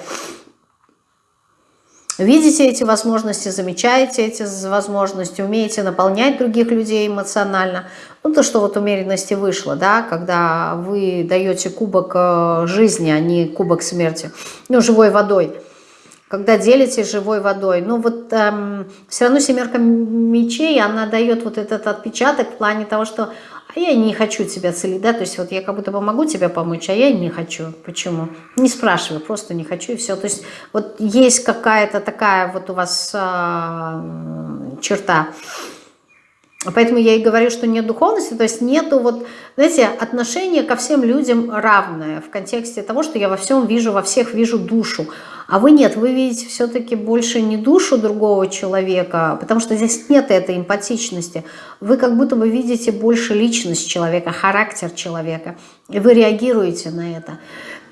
видите эти возможности, замечаете эти возможности, умеете наполнять других людей эмоционально. Ну, то, что вот умеренности вышло, да, когда вы даете кубок э, жизни, а не кубок смерти, ну, живой водой. Когда делитесь живой водой. Ну, вот эм, все равно семерка мечей, она дает вот этот отпечаток в плане того, что а я не хочу тебя целить, да, то есть вот я как будто бы могу тебе помочь, а я не хочу. Почему? Не спрашиваю, просто не хочу и все. То есть вот есть какая-то такая вот у вас а, черта. Поэтому я и говорю, что нет духовности, то есть нету вот, знаете, отношение ко всем людям равное в контексте того, что я во всем вижу, во всех вижу душу. А вы нет, вы видите все-таки больше не душу другого человека, потому что здесь нет этой эмпатичности. Вы как будто бы видите больше личность человека, характер человека, и вы реагируете на это.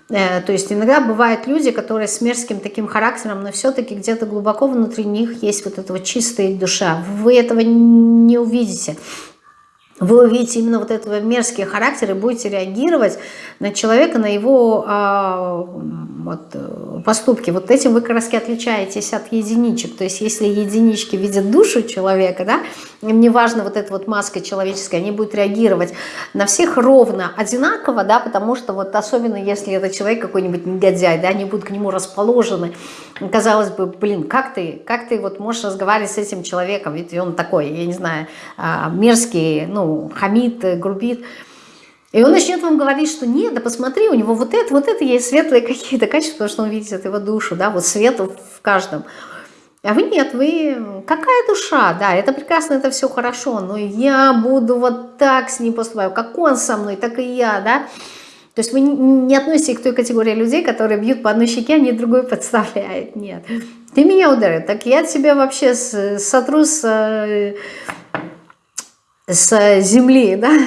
Э, то есть иногда бывают люди, которые с мерзким таким характером, но все-таки где-то глубоко внутри них есть вот эта вот чистая душа. Вы этого не увидите вы увидите именно вот этого мерзкий характер и будете реагировать на человека, на его а, вот, э, поступки. Вот этим вы как раз отличаетесь от единичек. То есть если единички видят душу человека, да, им не важно вот эта вот маска человеческая, они будут реагировать на всех ровно одинаково, да, потому что вот особенно если это человек какой-нибудь негодяй, да, они будут к нему расположены. Казалось бы, блин, как ты, как ты вот можешь разговаривать с этим человеком, ведь он такой, я не знаю, а, мерзкий, ну, хамит, э, грубит. И он начнет вам говорить, что нет, да посмотри, у него вот это, вот это есть светлые какие-то качества, потому что он видит его душу, да, вот свет в каждом. А вы нет, вы какая душа, да, это прекрасно, это все хорошо, но я буду вот так с ним поступать, как он со мной, так и я, да. То есть вы не относитесь к той категории людей, которые бьют по одной щеке, а не другую подставляют, нет. Ты меня ударил, так я тебя вообще сотру с с земли, да,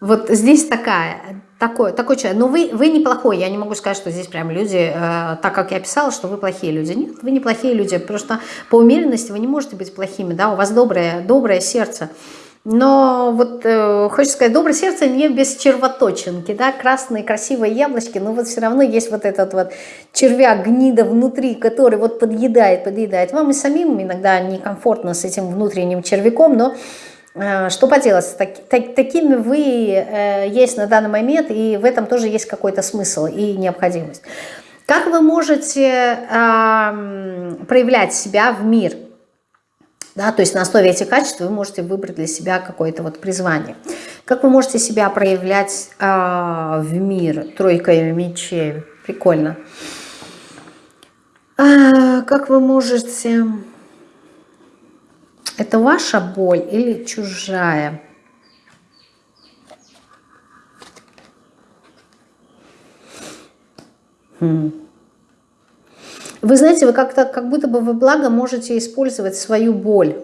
Вот здесь такая, такой, такой человек. Но вы, вы неплохой. Я не могу сказать, что здесь прям люди, э, так как я писала, что вы плохие люди. Нет, вы не плохие люди. Просто по умеренности вы не можете быть плохими. Да? У вас доброе, доброе сердце. Но вот э, хочется сказать, доброе сердце не без червоточинки, да, красные красивые яблочки, но вот все равно есть вот этот вот червяк, гнида внутри, который вот подъедает, подъедает. Вам и самим иногда некомфортно с этим внутренним червяком, но Э, что поделать, так, так, такими вы э, есть на данный момент, и в этом тоже есть какой-то смысл и необходимость. Как вы можете э, проявлять себя в мир? Да, то есть на основе этих качеств вы можете выбрать для себя какое-то вот призвание. Как вы можете себя проявлять э, в мир? Тройка мечей. Прикольно. А, как вы можете это ваша боль или чужая? Хм. Вы знаете, вы как-то, как будто бы вы благо можете использовать свою боль.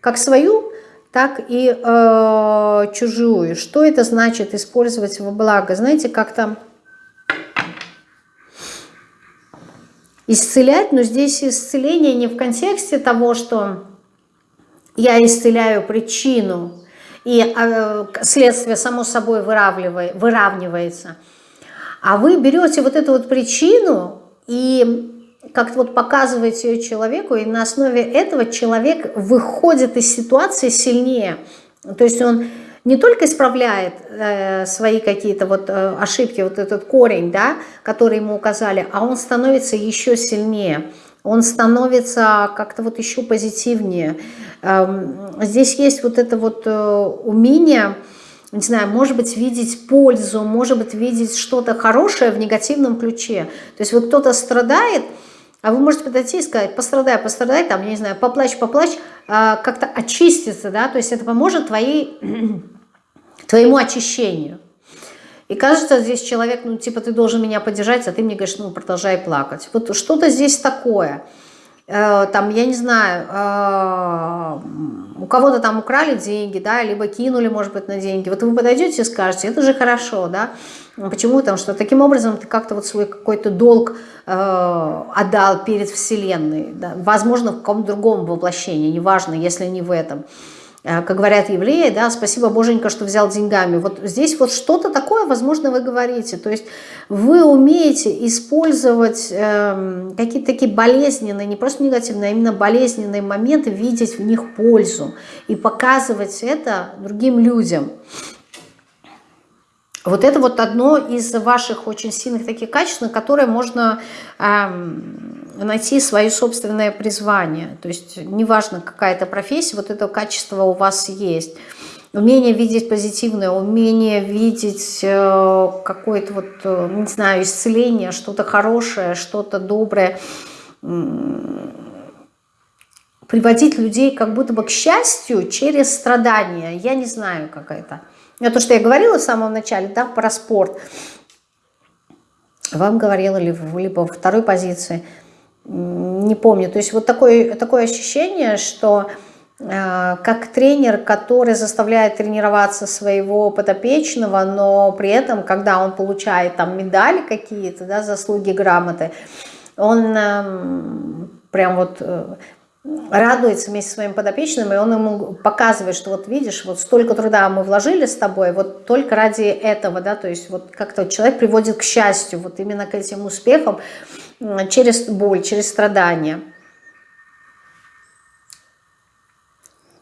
Как свою, так и э, чужую. Что это значит использовать во благо? Знаете, как-то исцелять, но здесь исцеление не в контексте того, что я исцеляю причину, и э, следствие само собой выравнивается. А вы берете вот эту вот причину и как-то вот показываете ее человеку, и на основе этого человек выходит из ситуации сильнее. То есть он не только исправляет э, свои какие-то вот э, ошибки, вот этот корень, да, который ему указали, а он становится еще сильнее он становится как-то вот еще позитивнее. Эм, здесь есть вот это вот э, умение, не знаю, может быть, видеть пользу, может быть, видеть что-то хорошее в негативном ключе. То есть вот кто-то страдает, а вы можете подойти и сказать, пострадай, пострадай, там, я не знаю, поплачь, поплачь, э, как-то очиститься, да, то есть это поможет твоей, твоему очищению. И кажется, здесь человек, ну, типа, ты должен меня поддержать, а ты мне говоришь, ну, продолжай плакать. Вот что-то здесь такое. Э, там, я не знаю, э, у кого-то там украли деньги, да, либо кинули, может быть, на деньги. Вот вы подойдете и скажете, это же хорошо, да. Почему? Потому что таким образом ты как-то вот свой какой-то долг э, отдал перед Вселенной. Да? Возможно, в каком-то другом воплощении, неважно, если не в этом. Э, как говорят евреи, да, спасибо, Боженька, что взял деньгами. Вот здесь вот что-то такое, возможно, вы говорите. То есть вы умеете использовать э, какие-то такие болезненные, не просто негативные, а именно болезненные моменты, видеть в них пользу и показывать это другим людям. Вот это вот одно из ваших очень сильных таких качеств, на которое можно эм, найти свое собственное призвание. То есть неважно какая это профессия, вот это качество у вас есть. Умение видеть позитивное, умение видеть э, какое-то вот, э, не знаю, исцеление, что-то хорошее, что-то доброе. Приводить людей как будто бы к счастью через страдания. Я не знаю, как это. Это то, что я говорила в самом начале, да, про спорт. Вам говорила ли либо во второй позиции, не помню. То есть вот такое, такое ощущение, что э, как тренер, который заставляет тренироваться своего подопечного, но при этом, когда он получает там медали какие-то, да, заслуги, грамоты, он э, прям вот э, радуется вместе со своим подопечным, и он ему показывает, что вот видишь, вот столько труда мы вложили с тобой, вот только ради этого, да, то есть вот как-то человек приводит к счастью, вот именно к этим успехам через боль, через страдания.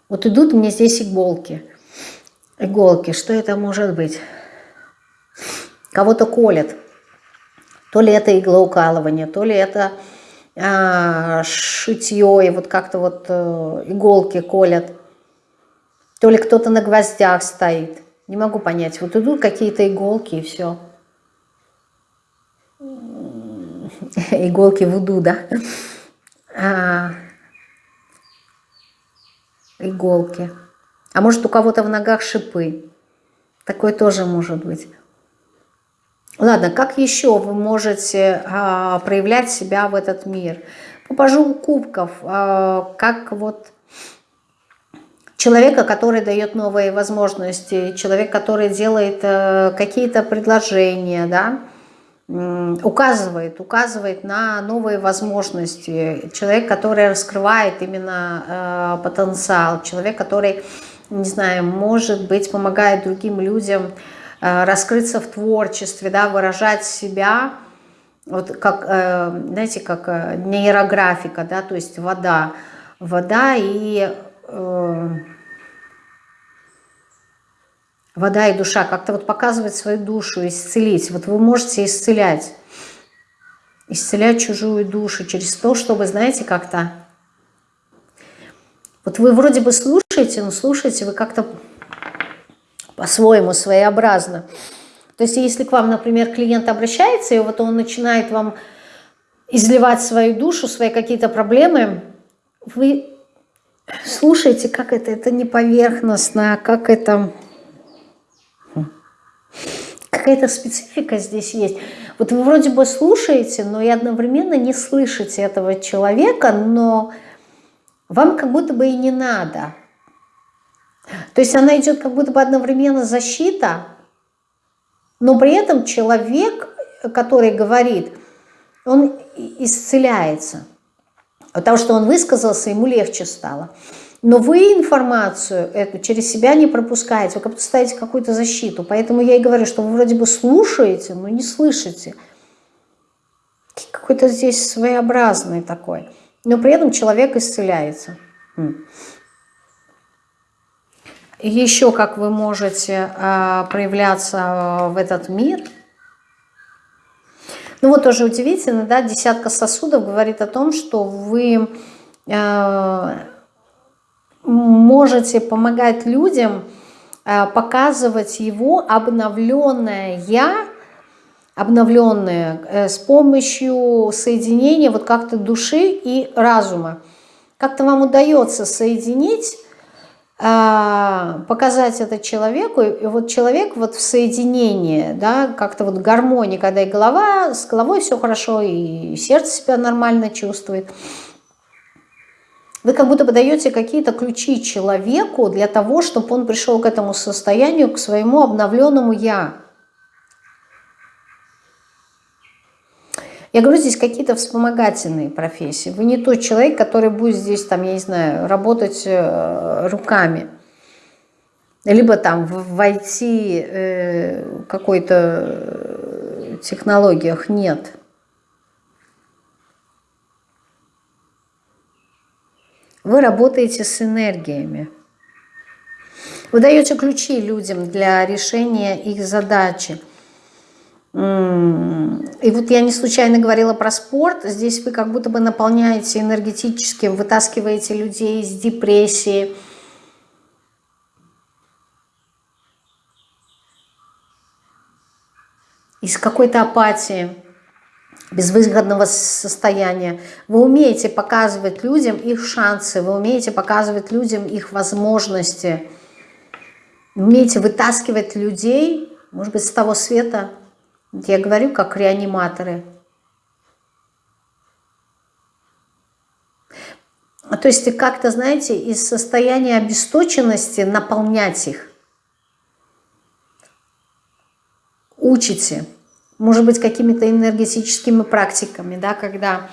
Вот идут мне здесь иголки. Иголки, что это может быть? Кого-то колят. То ли это иглоукалывание, то ли это шитье, и вот как-то вот э, иголки колят. То ли кто-то на гвоздях стоит. Не могу понять. Вот идут какие-то иголки и все. Иголки вуду, да? А, иголки. А может у кого-то в ногах шипы. Такое тоже может быть. Ладно, как еще вы можете а, проявлять себя в этот мир? Попажу кубков, а, как вот человека, который дает новые возможности, человек, который делает э, какие-то предложения, да, указывает, указывает на новые возможности, человек, который раскрывает именно э, потенциал, человек, который, не знаю, может быть, помогает другим людям раскрыться в творчестве, да, выражать себя, вот как, э, знаете, как э, нейрографика, да, то есть вода, вода и... Э, вода и душа, как-то вот показывать свою душу, исцелить. Вот вы можете исцелять, исцелять чужую душу через то, чтобы, знаете, как-то... Вот вы вроде бы слушаете, но слушаете вы как-то по-своему, своеобразно. То есть если к вам, например, клиент обращается, и вот он начинает вам изливать свою душу, свои какие-то проблемы, вы слушаете, как это, это не поверхностно, как это какая-то специфика здесь есть. Вот вы вроде бы слушаете, но и одновременно не слышите этого человека, но вам как будто бы и не надо. То есть она идет как будто бы одновременно защита, но при этом человек, который говорит, он исцеляется. Потому что он высказался, ему легче стало. Но вы информацию эту через себя не пропускаете, вы как будто ставите какую-то защиту. Поэтому я и говорю, что вы вроде бы слушаете, но не слышите. Какой-то здесь своеобразный такой. Но при этом человек исцеляется. Еще как вы можете э, проявляться в этот мир. Ну вот тоже удивительно, да, десятка сосудов говорит о том, что вы... Э, можете помогать людям показывать его обновленное «я», обновленное э, с помощью соединения вот как-то души и разума. Как-то вам удается соединить, показать это человеку, и вот человек вот в соединении, да, как-то вот гармонии, когда и голова, с головой все хорошо, и сердце себя нормально чувствует – вы как будто бы даете какие-то ключи человеку для того, чтобы он пришел к этому состоянию, к своему обновленному «я». Я говорю, здесь какие-то вспомогательные профессии. Вы не тот человек, который будет здесь, там, я не знаю, работать э, руками. Либо там войти э, какой-то э, технологиях. Нет. Вы работаете с энергиями. Вы даете ключи людям для решения их задачи. И вот я не случайно говорила про спорт. Здесь вы как будто бы наполняете энергетически, вытаскиваете людей из депрессии, из какой-то апатии безвыгодного состояния. Вы умеете показывать людям их шансы, вы умеете показывать людям их возможности, умеете вытаскивать людей, может быть, с того света, я говорю, как реаниматоры. То есть как-то, знаете, из состояния обесточенности наполнять их. Учите может быть, какими-то энергетическими практиками, да, когда,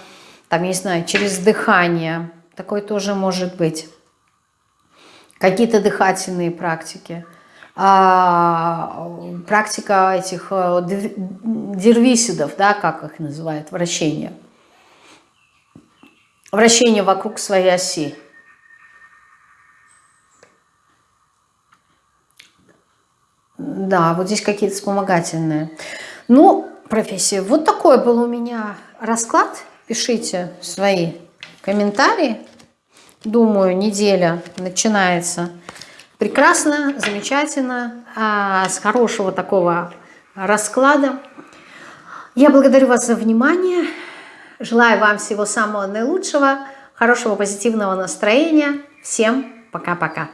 там, не знаю, через дыхание, такое тоже может быть. Какие-то дыхательные практики. А, практика этих э, дервисидов, да, как их называют, вращение. Вращение вокруг своей оси. Да, вот здесь какие-то вспомогательные. Ну, профессия. Вот такой был у меня расклад. Пишите свои комментарии. Думаю, неделя начинается прекрасно, замечательно, а, с хорошего такого расклада. Я благодарю вас за внимание. Желаю вам всего самого наилучшего, хорошего позитивного настроения. Всем пока-пока.